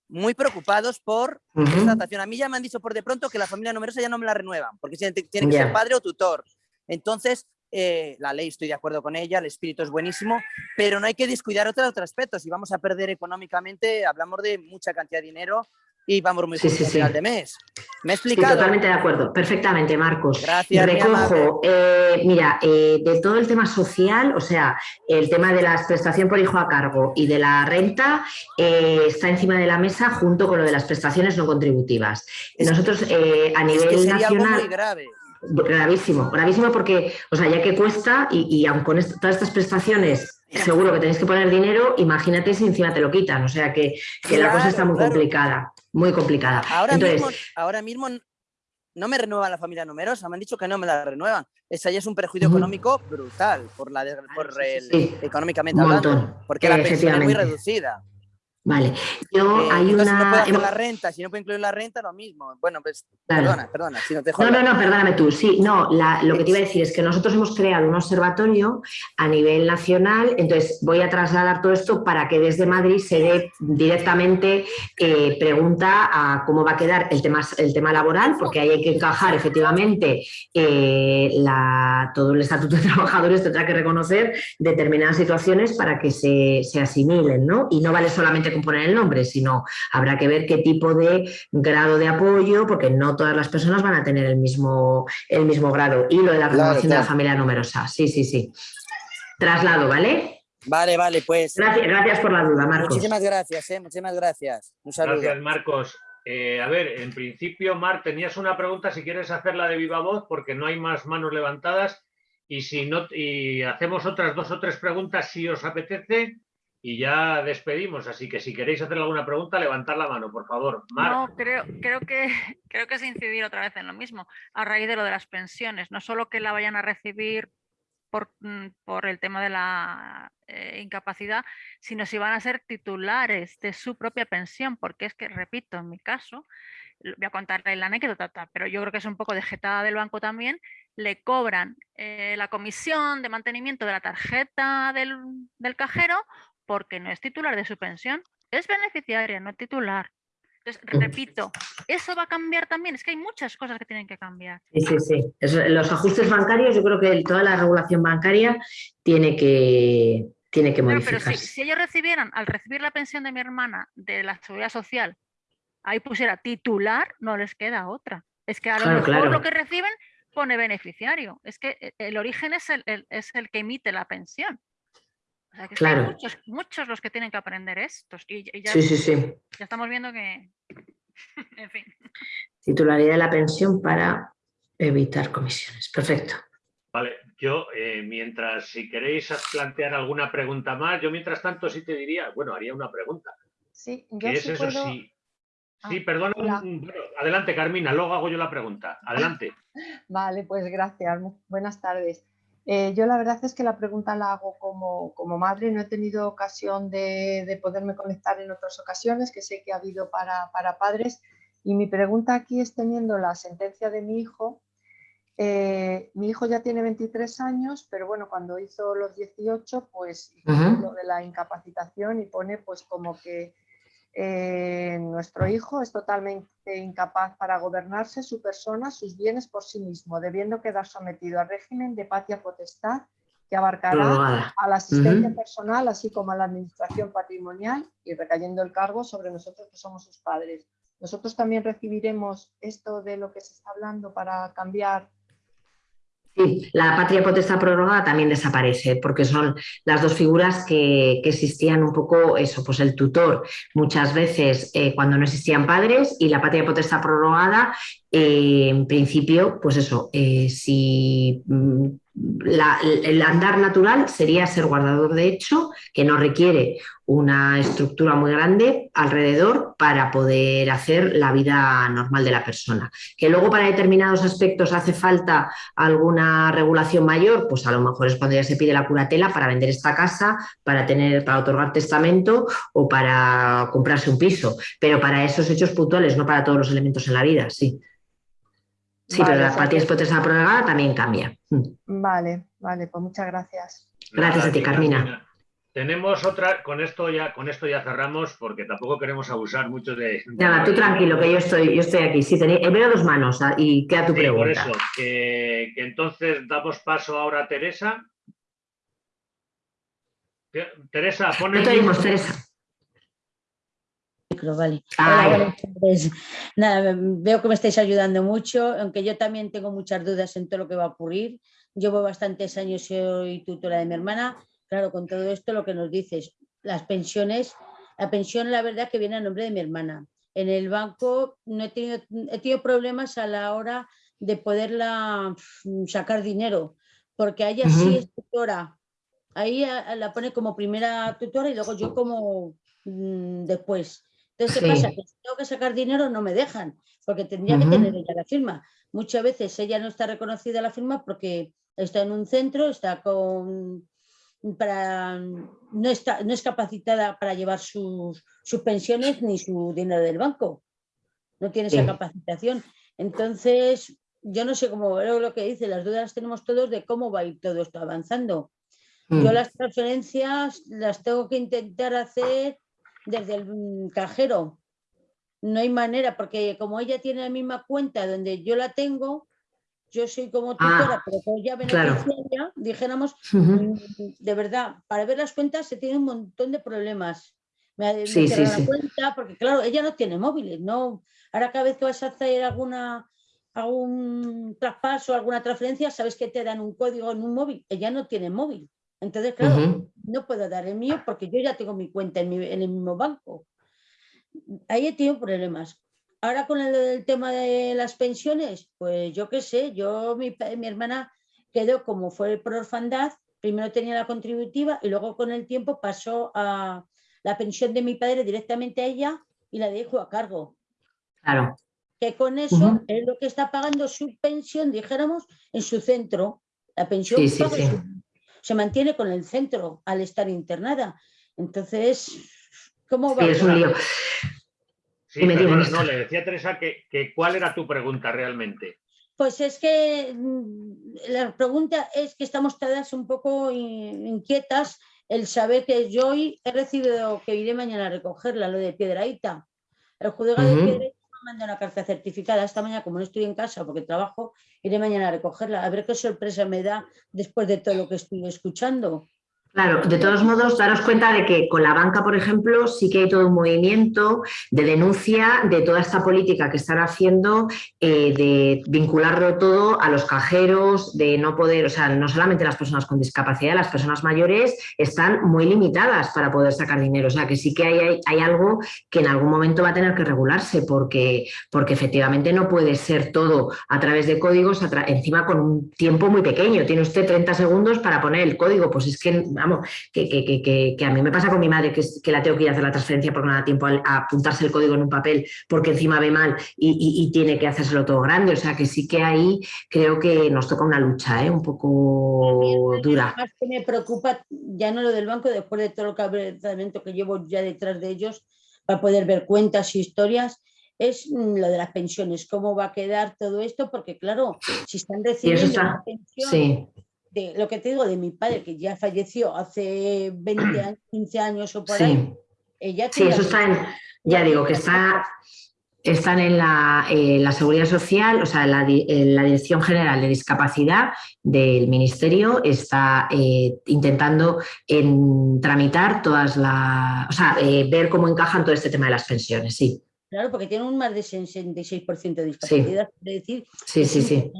muy preocupados por esta adaptación. A mí ya me han dicho por de pronto que la familia numerosa ya no me la renuevan, porque tiene, que ser padre o tutor. Entonces, eh, la ley estoy de acuerdo con ella, el espíritu es buenísimo, pero no hay que descuidar otros, otros aspectos. Si vamos a perder económicamente, hablamos de mucha cantidad de dinero y vamos muy sí, sí, final de mes. ¿Me he explicado? totalmente de acuerdo, perfectamente, Marcos. Gracias. Recojo, eh, mira, eh, de todo el tema social, o sea, el tema de la prestación por hijo a cargo y de la renta eh, está encima de la mesa junto con lo de las prestaciones no contributivas. Nosotros a nivel es que sería nacional... Algo muy grave. gravísimo, gravísimo porque, o sea, ya que cuesta y, y aun con todas estas prestaciones seguro que tenéis que poner dinero, imagínate si encima te lo quitan, o sea que, la cosa está muy complicada, muy complicada. Ahora, mismo, ahora mismo no me renuevan la familia numerosa, me han dicho que no me la renuevan. Esa ya es un perjuicio económico brutal, por la por el, económicamente hablando, porque la pensión es muy reducida. Vale, yo hay una... no hacer la renta, si no puedo incluir la renta, lo mismo. Bueno, pues perdona, perdona, si no te No, no, no, perdóname tú. Sí, no, lo que te iba a decir es que nosotros hemos creado un observatorio a nivel nacional, entonces voy a trasladar todo esto para que desde Madrid se dé directamente eh, pregunta a cómo va a quedar el tema, el tema laboral, porque ahí hay que encajar efectivamente eh, la, todo el estatuto de trabajadores, tendrá que reconocer determinadas situaciones para que se, se asimilen, ¿no? Y no vale solamente poner el nombre, sino habrá que ver qué tipo de grado de apoyo, porque no todas las personas van a tener el mismo, el mismo grado. Y lo de la renovación de la familia numerosa. Sí, sí, sí. Traslado, ¿vale? Vale, vale, pues. Gracias, gracias por la duda, Marcos. Muchísimas gracias, ¿eh? muchísimas gracias. Un saludo. Gracias, Marcos. Eh, a ver, en principio, Mar, tenías una pregunta, si quieres hacerla de viva voz, porque no hay más manos levantadas. Y si no, y hacemos otras dos o tres preguntas si os apetece, y ya despedimos. Así que si queréis hacer alguna pregunta, levantad la mano, por favor. No, creo, creo, que, creo que es incidir otra vez en lo mismo, a raíz de lo de las pensiones. No solo que la vayan a recibir por, mm, por el tema de la eh, incapacidad, sino si van a ser titulares de su propia pensión, porque es que, repito, en mi caso, voy a contarle la anécdota, pero yo creo que es un poco de jetada del banco también, le cobran eh, la comisión de mantenimiento de la tarjeta del, del cajero porque no es titular de su pensión, es beneficiaria, no titular. Entonces, repito, eso va a cambiar también. Es que hay muchas cosas que tienen que cambiar. Sí, sí, sí. los ajustes bancarios, yo creo que toda la regulación bancaria tiene que, tiene que modificarse. Pero si, ellos recibieran, al recibir la pensión de mi hermana de la seguridad social, ahí pusiera titular, no les queda otra. Es que a lo mejor lo que reciben pone beneficiario. Es que eh, el origen es es el que emite la pensión claro. muchos, muchos los que tienen que aprender esto. Y, ya, sí, sí, sí. Ya estamos viendo que, en fin. Titularidad de la pensión para evitar comisiones. Perfecto. Vale, yo eh, mientras, si queréis plantear alguna pregunta más, yo mientras tanto sí te diría, bueno, haría una pregunta. Sí, yo es eso? Sí, ah, sí perdona. adelante, Carmina, luego hago yo la pregunta. Adelante. vale, pues gracias. Buenas tardes. Eh, yo la verdad es que la pregunta la hago como, como madre, no he tenido ocasión de, de, poderme conectar en otras ocasiones, que sé que ha habido para, para, padres, y mi pregunta aquí es teniendo la sentencia de mi hijo, eh, mi hijo ya tiene 23 años, pero bueno, cuando hizo los 18, pues hizo lo de la incapacitación y pone pues como que eh, nuestro hijo es totalmente incapaz para gobernarse su persona, sus bienes por sí mismo, debiendo quedar sometido al régimen de patria potestad que abarcará a la asistencia personal, así como a la administración patrimonial y recayendo el cargo sobre nosotros que somos sus padres. Nosotros también recibiremos esto de lo que se está hablando para cambiar La patria potestad prorrogada también desaparece porque son las dos figuras que, existían un poco, eso, pues el tutor. Muchas veces eh, cuando no existían padres y la patria potestad prorrogada, eh, en principio, pues eso, eh, si el andar natural sería ser guardador de hecho, que no requiere una estructura muy grande alrededor para poder hacer la vida normal de la persona. Que luego para determinados aspectos hace falta alguna regulación mayor, pues a lo mejor es cuando ya se pide la curatela para vender esta casa, para tener, para otorgar testamento o para comprarse un piso. Pero para esos hechos puntuales, no para todos los elementos en la vida, sí. Sí, pero la patria potestad prorrogada también cambia. Vale, vale, pues muchas gracias. Gracias a ti, Carmina. Tenemos otra, con esto ya, con esto ya cerramos porque tampoco queremos abusar mucho de. Nada, tú tranquilo, que yo estoy, yo estoy aquí. Sí, tenéis, veo dos manos ah, y queda tu pregunta. Por eso, que, entonces damos paso ahora a Teresa. Teresa, pon el. No Teresa vale. Nada, veo que me estáis ayudando mucho, aunque yo también tengo muchas dudas en todo lo que va a ocurrir. Llevo bastantes años, soy tutora de mi hermana. Claro, con todo esto lo que nos dices, las pensiones, la pensión la verdad que viene a nombre de mi hermana. En el banco no he tenido, he tenido problemas a la hora de poderla mm, sacar dinero, porque ella sí Ujú. es tutora. Ahí a- la pone como primera tutora y luego yo como mm, después. Entonces, ¿qué Sí. pasa? Que si tengo que sacar dinero no me dejan, porque tendría que tener ella la firma. Muchas veces ella no está reconocida la firma porque está en un centro, está con para no está no es capacitada para llevar sus, sus pensiones ni su dinero del banco. No tiene esa capacitación. Entonces, yo no sé cómo veo lo que dice, las dudas tenemos todos de cómo va a ir todo esto avanzando. Yo Mm. las transferencias las tengo que intentar hacer desde el mm, cajero. No hay manera, porque como ella tiene la misma cuenta donde yo la tengo, yo soy como tutora, Ah, pero como ya claro. beneficiaria, dijéramos, Ujú. mm, de verdad, para ver las cuentas se tiene un montón de problemas. Me, me Sí, sí, cierran la sí. cuenta, porque claro, ella no tiene móviles, ¿no? Ahora cada vez que vas a hacer alguna algún traspaso, alguna transferencia, sabes que te dan un código en un móvil. Ella no tiene móvil. Entonces, claro. No puedo dar el mío porque yo ya tengo mi cuenta en, mi- en el mismo banco. Ahí he tenido problemas. Ahora con el, el tema de las pensiones, pues yo qué sé, yo, mi, mi hermana quedó como fue por orfandad, primero tenía la contributiva y luego con el tiempo pasó a la pensión de mi padre directamente a ella y la dejo a cargo. Claro. Que con eso Ujú. es lo que está pagando su pensión, dijéramos, en su centro. La pensión Sí, sí, paga sí. su- se mantiene con el centro al estar internada. Entonces, ¿cómo va? Sí, es un lío. Sí, dime, perdona, no, le decía a Teresa que, que cuál era tu pregunta realmente. Pues es que mm, la pregunta es que estamos todas un poco in- inquietas el saber que yo hoy he recibido que iré mañana a recogerla, lo de Piedraíta. El juzgado de Ujú. Piedraíta me manda una carta certificada esta mañana, como no estoy en casa porque trabajo, iré mañana a recogerla. A ver qué sorpresa me da después de todo lo que estoy escuchando. Claro, de todos modos, daros cuenta de que con la banca, por ejemplo, sí que hay todo un movimiento de denuncia de toda esta política que están haciendo eh, de vincularlo todo a los cajeros, de no poder, o sea, no solamente las personas con discapacidad, las personas mayores están muy limitadas para poder sacar dinero. O sea, que sí que hay, hay, hay algo que en algún momento va a tener que regularse porque, porque efectivamente no puede ser todo a través de códigos, encima con un tiempo muy pequeño. Tiene usted 30 segundos para poner el código, pues es que, vamos, que, que- que- que- que a mí me pasa con mi madre, que, la tengo que ir a hacer la transferencia porque no da tiempo a, a apuntarse el código en un papel porque encima ve mal y, y- y tiene que hacérselo todo grande. O sea que sí que ahí creo que nos toca una lucha ¿eh? un poco dura. Más que me preocupa ya no lo del banco, después de todo el cabezamiento que llevo ya detrás de ellos para poder ver cuentas y historias, es mm, lo de las pensiones, cómo va a quedar todo esto, porque claro, si están recibiendo una pensión sí. De lo que te digo de mi padre, que ya falleció hace 20 años, 15 años o por Sí. ahí, ella Sí, eso está en, ya digo, que está, están en la, eh, la Seguridad Social, o sea, la, en la Dirección General de Discapacidad del Ministerio está eh, intentando en, tramitar todas las, o sea, eh, ver cómo encajan todo este tema de las pensiones, sí. Claro, porque tiene un más de 66% de discapacidad, es decir, Sí, sí, sí.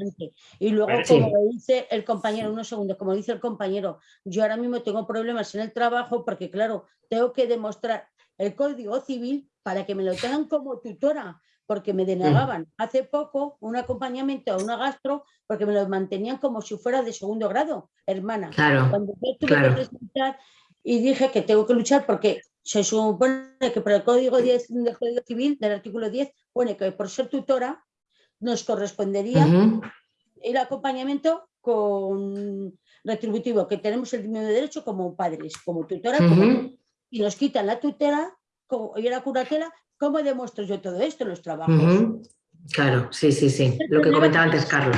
Y luego, Pues sí. como dice el compañero, unos segundos, como dice el compañero, yo ahora mismo tengo problemas en el trabajo porque, claro, tengo que demostrar el código civil para que me lo tengan como tutora, porque me denegaban hace poco un acompañamiento a una gastro porque me lo mantenían como si fuera de segundo grado, hermana. Claro, Cuando yo tuve claro. que presentar y dije que tengo que luchar porque se supone que por el código 10 del Código Civil, del artículo 10, pone que por ser tutora nos correspondería el acompañamiento con retributivo, que tenemos el mismo derecho como padres, como tutora, como y nos quitan la tutela como, y la curatela, ¿cómo demuestro yo todo esto en los trabajos? Claro, sí, sí, sí. Lo que comentaba antes Carlos.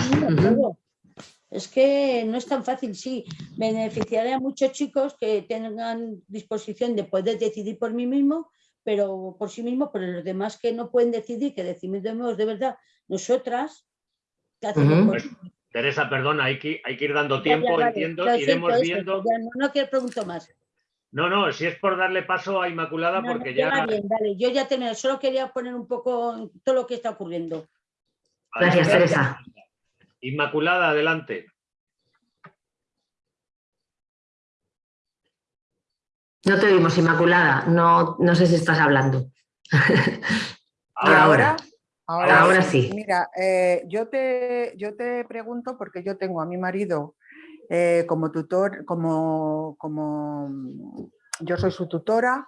Es que no es tan fácil, sí. Beneficiaré a muchos chicos que tengan disposición de poder decidir por mí mismo, pero por sí mismo, pero los demás que no pueden decidir, que decidimos de verdad nosotras, ¿qué hacemos? Ujú. Pues, Teresa, perdona, hay que, hay que ir dando ya, tiempo, ya, vale, entiendo, lo siento, iremos eso, viendo. ya no, no quiero preguntar más. No, no, si es por darle paso a Inmaculada, No, no, porque ya ya. bien, dale, yo ya terminé, solo quería poner un poco todo lo que está ocurriendo. Gracias, Teresa. Inmaculada, adelante. No te oímos, Inmaculada. No, no sé si estás hablando. Ahora, ahora. Ahora, sí. Mira, eh, yo, te, yo te pregunto porque yo tengo a mi marido eh, como tutor, como, como yo soy su tutora,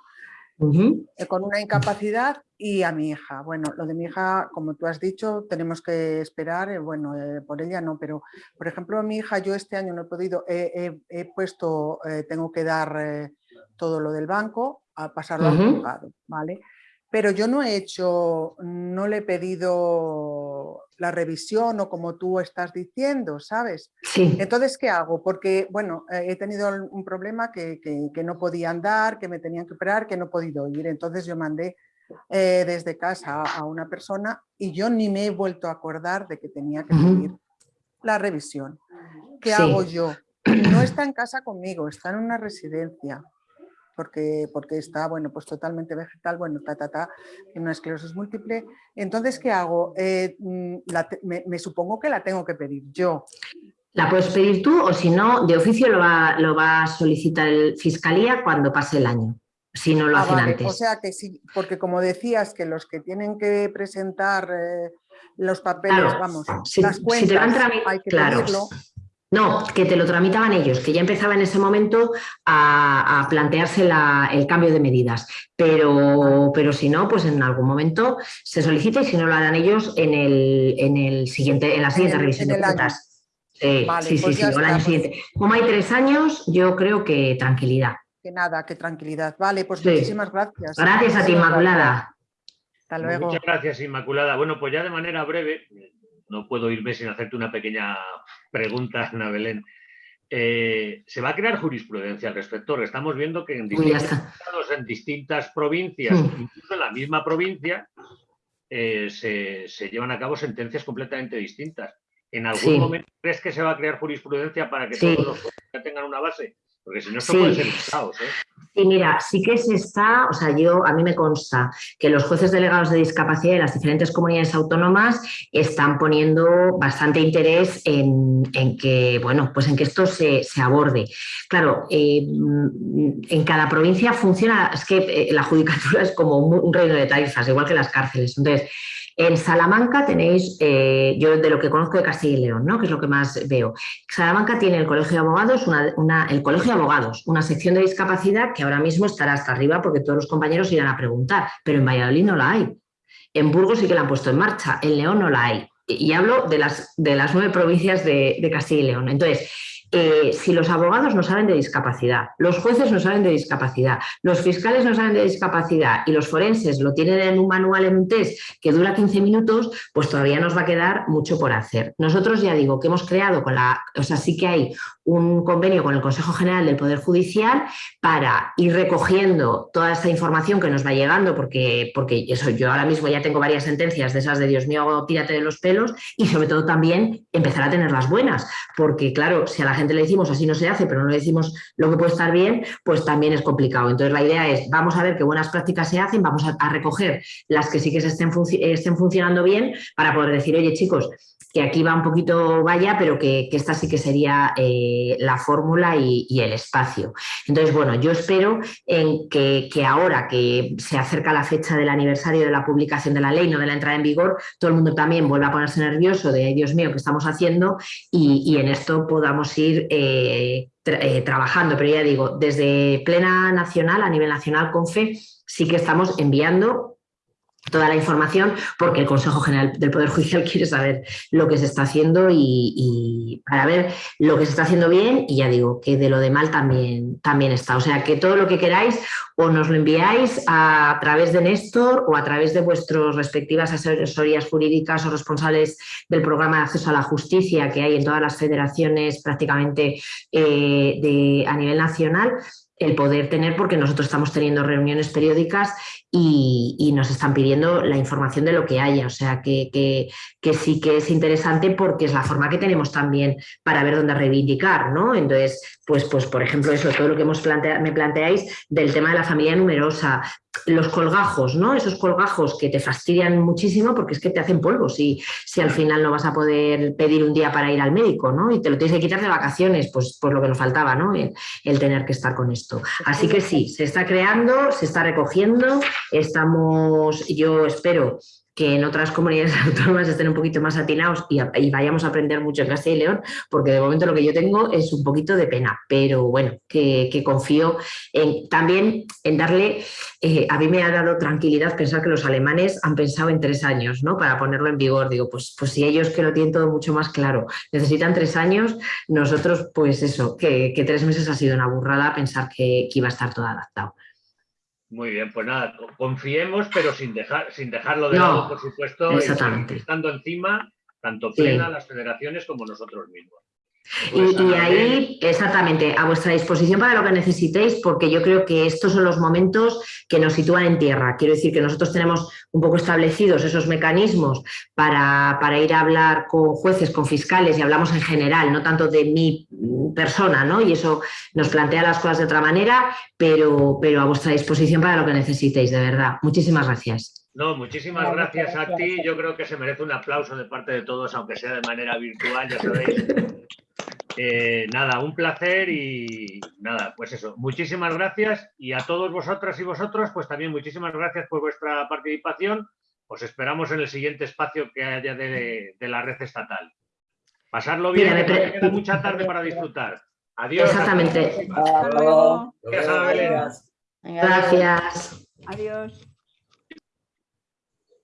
eh, con una incapacidad y a mi hija. Bueno, lo de mi hija, como tú has dicho, tenemos que esperar, bueno, por ella no, pero por ejemplo, mi hija, yo este año no he podido, he, puesto, tengo que dar todo lo del banco, a pasarlo al juzgado, ¿vale? Pero yo no he hecho, no le he pedido la revisión o como tú estás diciendo, ¿sabes? Sí. Entonces, ¿qué hago? Porque, bueno, he tenido un problema que, no podía andar, que me tenían que operar, que no he podido ir. Entonces yo mandé eh, desde casa a una persona y yo ni me he vuelto a acordar de que tenía que pedir la revisión. ¿Qué hago yo? No está en casa conmigo, está en una residencia porque, porque está, bueno, pues totalmente vegetal, bueno, ta, ta, ta, en una esclerosis múltiple. Entonces, ¿qué hago? Eh, mm, me, supongo que la tengo que pedir yo. La puedes pedir tú o si no, de oficio lo va, lo va a solicitar el Fiscalía cuando pase el año, si no lo ah, hacen antes. O sea que sí, porque como decías que los que tienen que presentar eh, los papeles, vamos, las cuentas, hay que pedirlo. No, que te lo tramitaban ellos, que ya empezaba en ese momento a, plantearse el cambio de medidas. Pero, pero si no, pues en algún momento se solicita y si no lo harán ellos en, el, en, el siguiente, en la siguiente revisión de cuentas. sí, sí, pues sí, el año siguiente. Como hay tres años, yo creo que tranquilidad. Que nada, que tranquilidad. Vale, pues muchísimas gracias. Gracias a ti, Inmaculada. Hasta luego. Muchas gracias, Inmaculada. Bueno, pues ya de manera breve, no puedo irme sin hacerte una pequeña pregunta, Ana Belén. Eh, se va a crear jurisprudencia al respecto. Estamos viendo que en distintas provincias, hmm. incluso en la misma provincia, eh, se, llevan a cabo sentencias completamente distintas. ¿En algún momento crees que se va a crear jurisprudencia para que todos los jueces tengan una base? Porque si no, esto puede ser un caos. ¿eh? Sí, mira, sí que se está, o sea, yo a mí me consta que los jueces delegados de discapacidad de las diferentes comunidades autónomas están poniendo bastante interés en, que, bueno, pues en que esto se, aborde. Claro, eh, en cada provincia funciona, es que eh, la judicatura es como un, reino de taifas, igual que las cárceles. Entonces, en Salamanca tenéis, eh, yo de lo que conozco de Castilla y León, ¿no? que es lo que más veo. Salamanca tiene el Colegio de Abogados, una, el Colegio de Abogados, una sección de discapacidad que ahora mismo estará hasta arriba porque todos los compañeros irán a preguntar, pero en Valladolid no la hay. En Burgos sí que la han puesto en marcha, en León no la hay. Y hablo de las, de las nueve provincias de, de Castilla y León. Entonces, eh, si los abogados no saben de discapacidad, los jueces no saben de discapacidad, los fiscales no saben de discapacidad y los forenses lo tienen en un manual, en un test que dura 15 minutos, pues todavía nos va a quedar mucho por hacer. Nosotros ya digo que hemos creado con la, o sea, sí que hay un convenio con el Consejo General del Poder Judicial para ir recogiendo toda esta información que nos va llegando, porque, porque eso, yo ahora mismo ya tengo varias sentencias de esas de Dios mío, tírate de los pelos, y sobre todo también empezar a tener las buenas, porque claro, si a la gente le decimos así no se hace, pero no le decimos lo que puede estar bien, pues también es complicado. Entonces la idea es, vamos a ver qué buenas prácticas se hacen, vamos a, recoger las que sí que se estén, funcionando bien para poder decir, oye chicos, que aquí va un poquito vaya, pero que, esta sí que sería eh, la fórmula y, el espacio. Entonces, bueno, yo espero en que, ahora que se acerca la fecha del aniversario de la publicación de la ley, no de la entrada en vigor, todo el mundo también vuelva a ponerse nervioso de, Dios mío, ¿qué estamos haciendo? Y, en esto podamos ir eh, eh, trabajando. Pero ya digo, desde plena nacional, a nivel nacional, con fe, sí que estamos enviando toda la información porque el Consejo General del Poder Judicial quiere saber lo que se está haciendo y, para ver lo que se está haciendo bien y ya digo que de lo de mal también, también está. O sea que todo lo que queráis o nos lo enviáis a, través de Néstor o a través de vuestras respectivas asesorías jurídicas o responsables del programa de acceso a la justicia que hay en todas las federaciones prácticamente eh, a nivel nacional el poder tener, porque nosotros estamos teniendo reuniones periódicas y, nos están pidiendo la información de lo que haya. O sea, que, que, sí que es interesante porque es la forma que tenemos también para ver dónde reivindicar, ¿no? Entonces, pues, pues por ejemplo, eso, todo lo que hemos me planteáis del tema de la familia numerosa, los colgajos, ¿no? Esos colgajos que te fastidian muchísimo porque es que te hacen polvo si, si al final no vas a poder pedir un día para ir al médico, ¿no? Y te lo tienes que quitar de vacaciones, pues, pues lo que nos faltaba, ¿no? el tener que estar con esto. Así que sí, se está creando, se está recogiendo, estamos, yo espero que en otras comunidades autónomas estén un poquito más atinados y, y, vayamos a aprender mucho en Castilla y León, porque de momento lo que yo tengo es un poquito de pena, pero bueno, que, confío en, también en darle, eh, a mí me ha dado tranquilidad pensar que los alemanes han pensado en tres años, ¿no? Para ponerlo en vigor, digo, pues, pues si ellos que lo tienen todo mucho más claro, necesitan tres años, nosotros pues eso, que, tres meses ha sido una burrada pensar que iba a estar todo adaptado. Muy bien, pues nada, confiemos, pero sin, dejar, sin dejarlo de no, lado, por supuesto, estando encima, tanto plena sí. las federaciones como nosotros mismos. Pues y, y, ahí, exactamente, a vuestra disposición para lo que necesitéis, porque yo creo que estos son los momentos que nos sitúan en tierra. Quiero decir que nosotros tenemos un poco establecidos esos mecanismos para, para ir a hablar con jueces, con fiscales, y hablamos en general, no tanto de mi persona, ¿no? Y eso nos plantea las cosas de otra manera, pero, pero a vuestra disposición para lo que necesitéis, de verdad. Muchísimas gracias. No, muchísimas no, gracias, gracias a ti. Yo creo que se merece un aplauso de parte de todos, aunque sea de manera virtual, ya sabéis. Eh, nada, un placer y nada, pues eso, muchísimas gracias y a todos vosotras y vosotros, pues también muchísimas gracias por vuestra participación. Os esperamos en el siguiente espacio que haya de, de la red estatal. Pasarlo bien, Mira, que queda mucha tarde para disfrutar. Adiós. Exactamente. Hasta luego. Gracias. Adiós.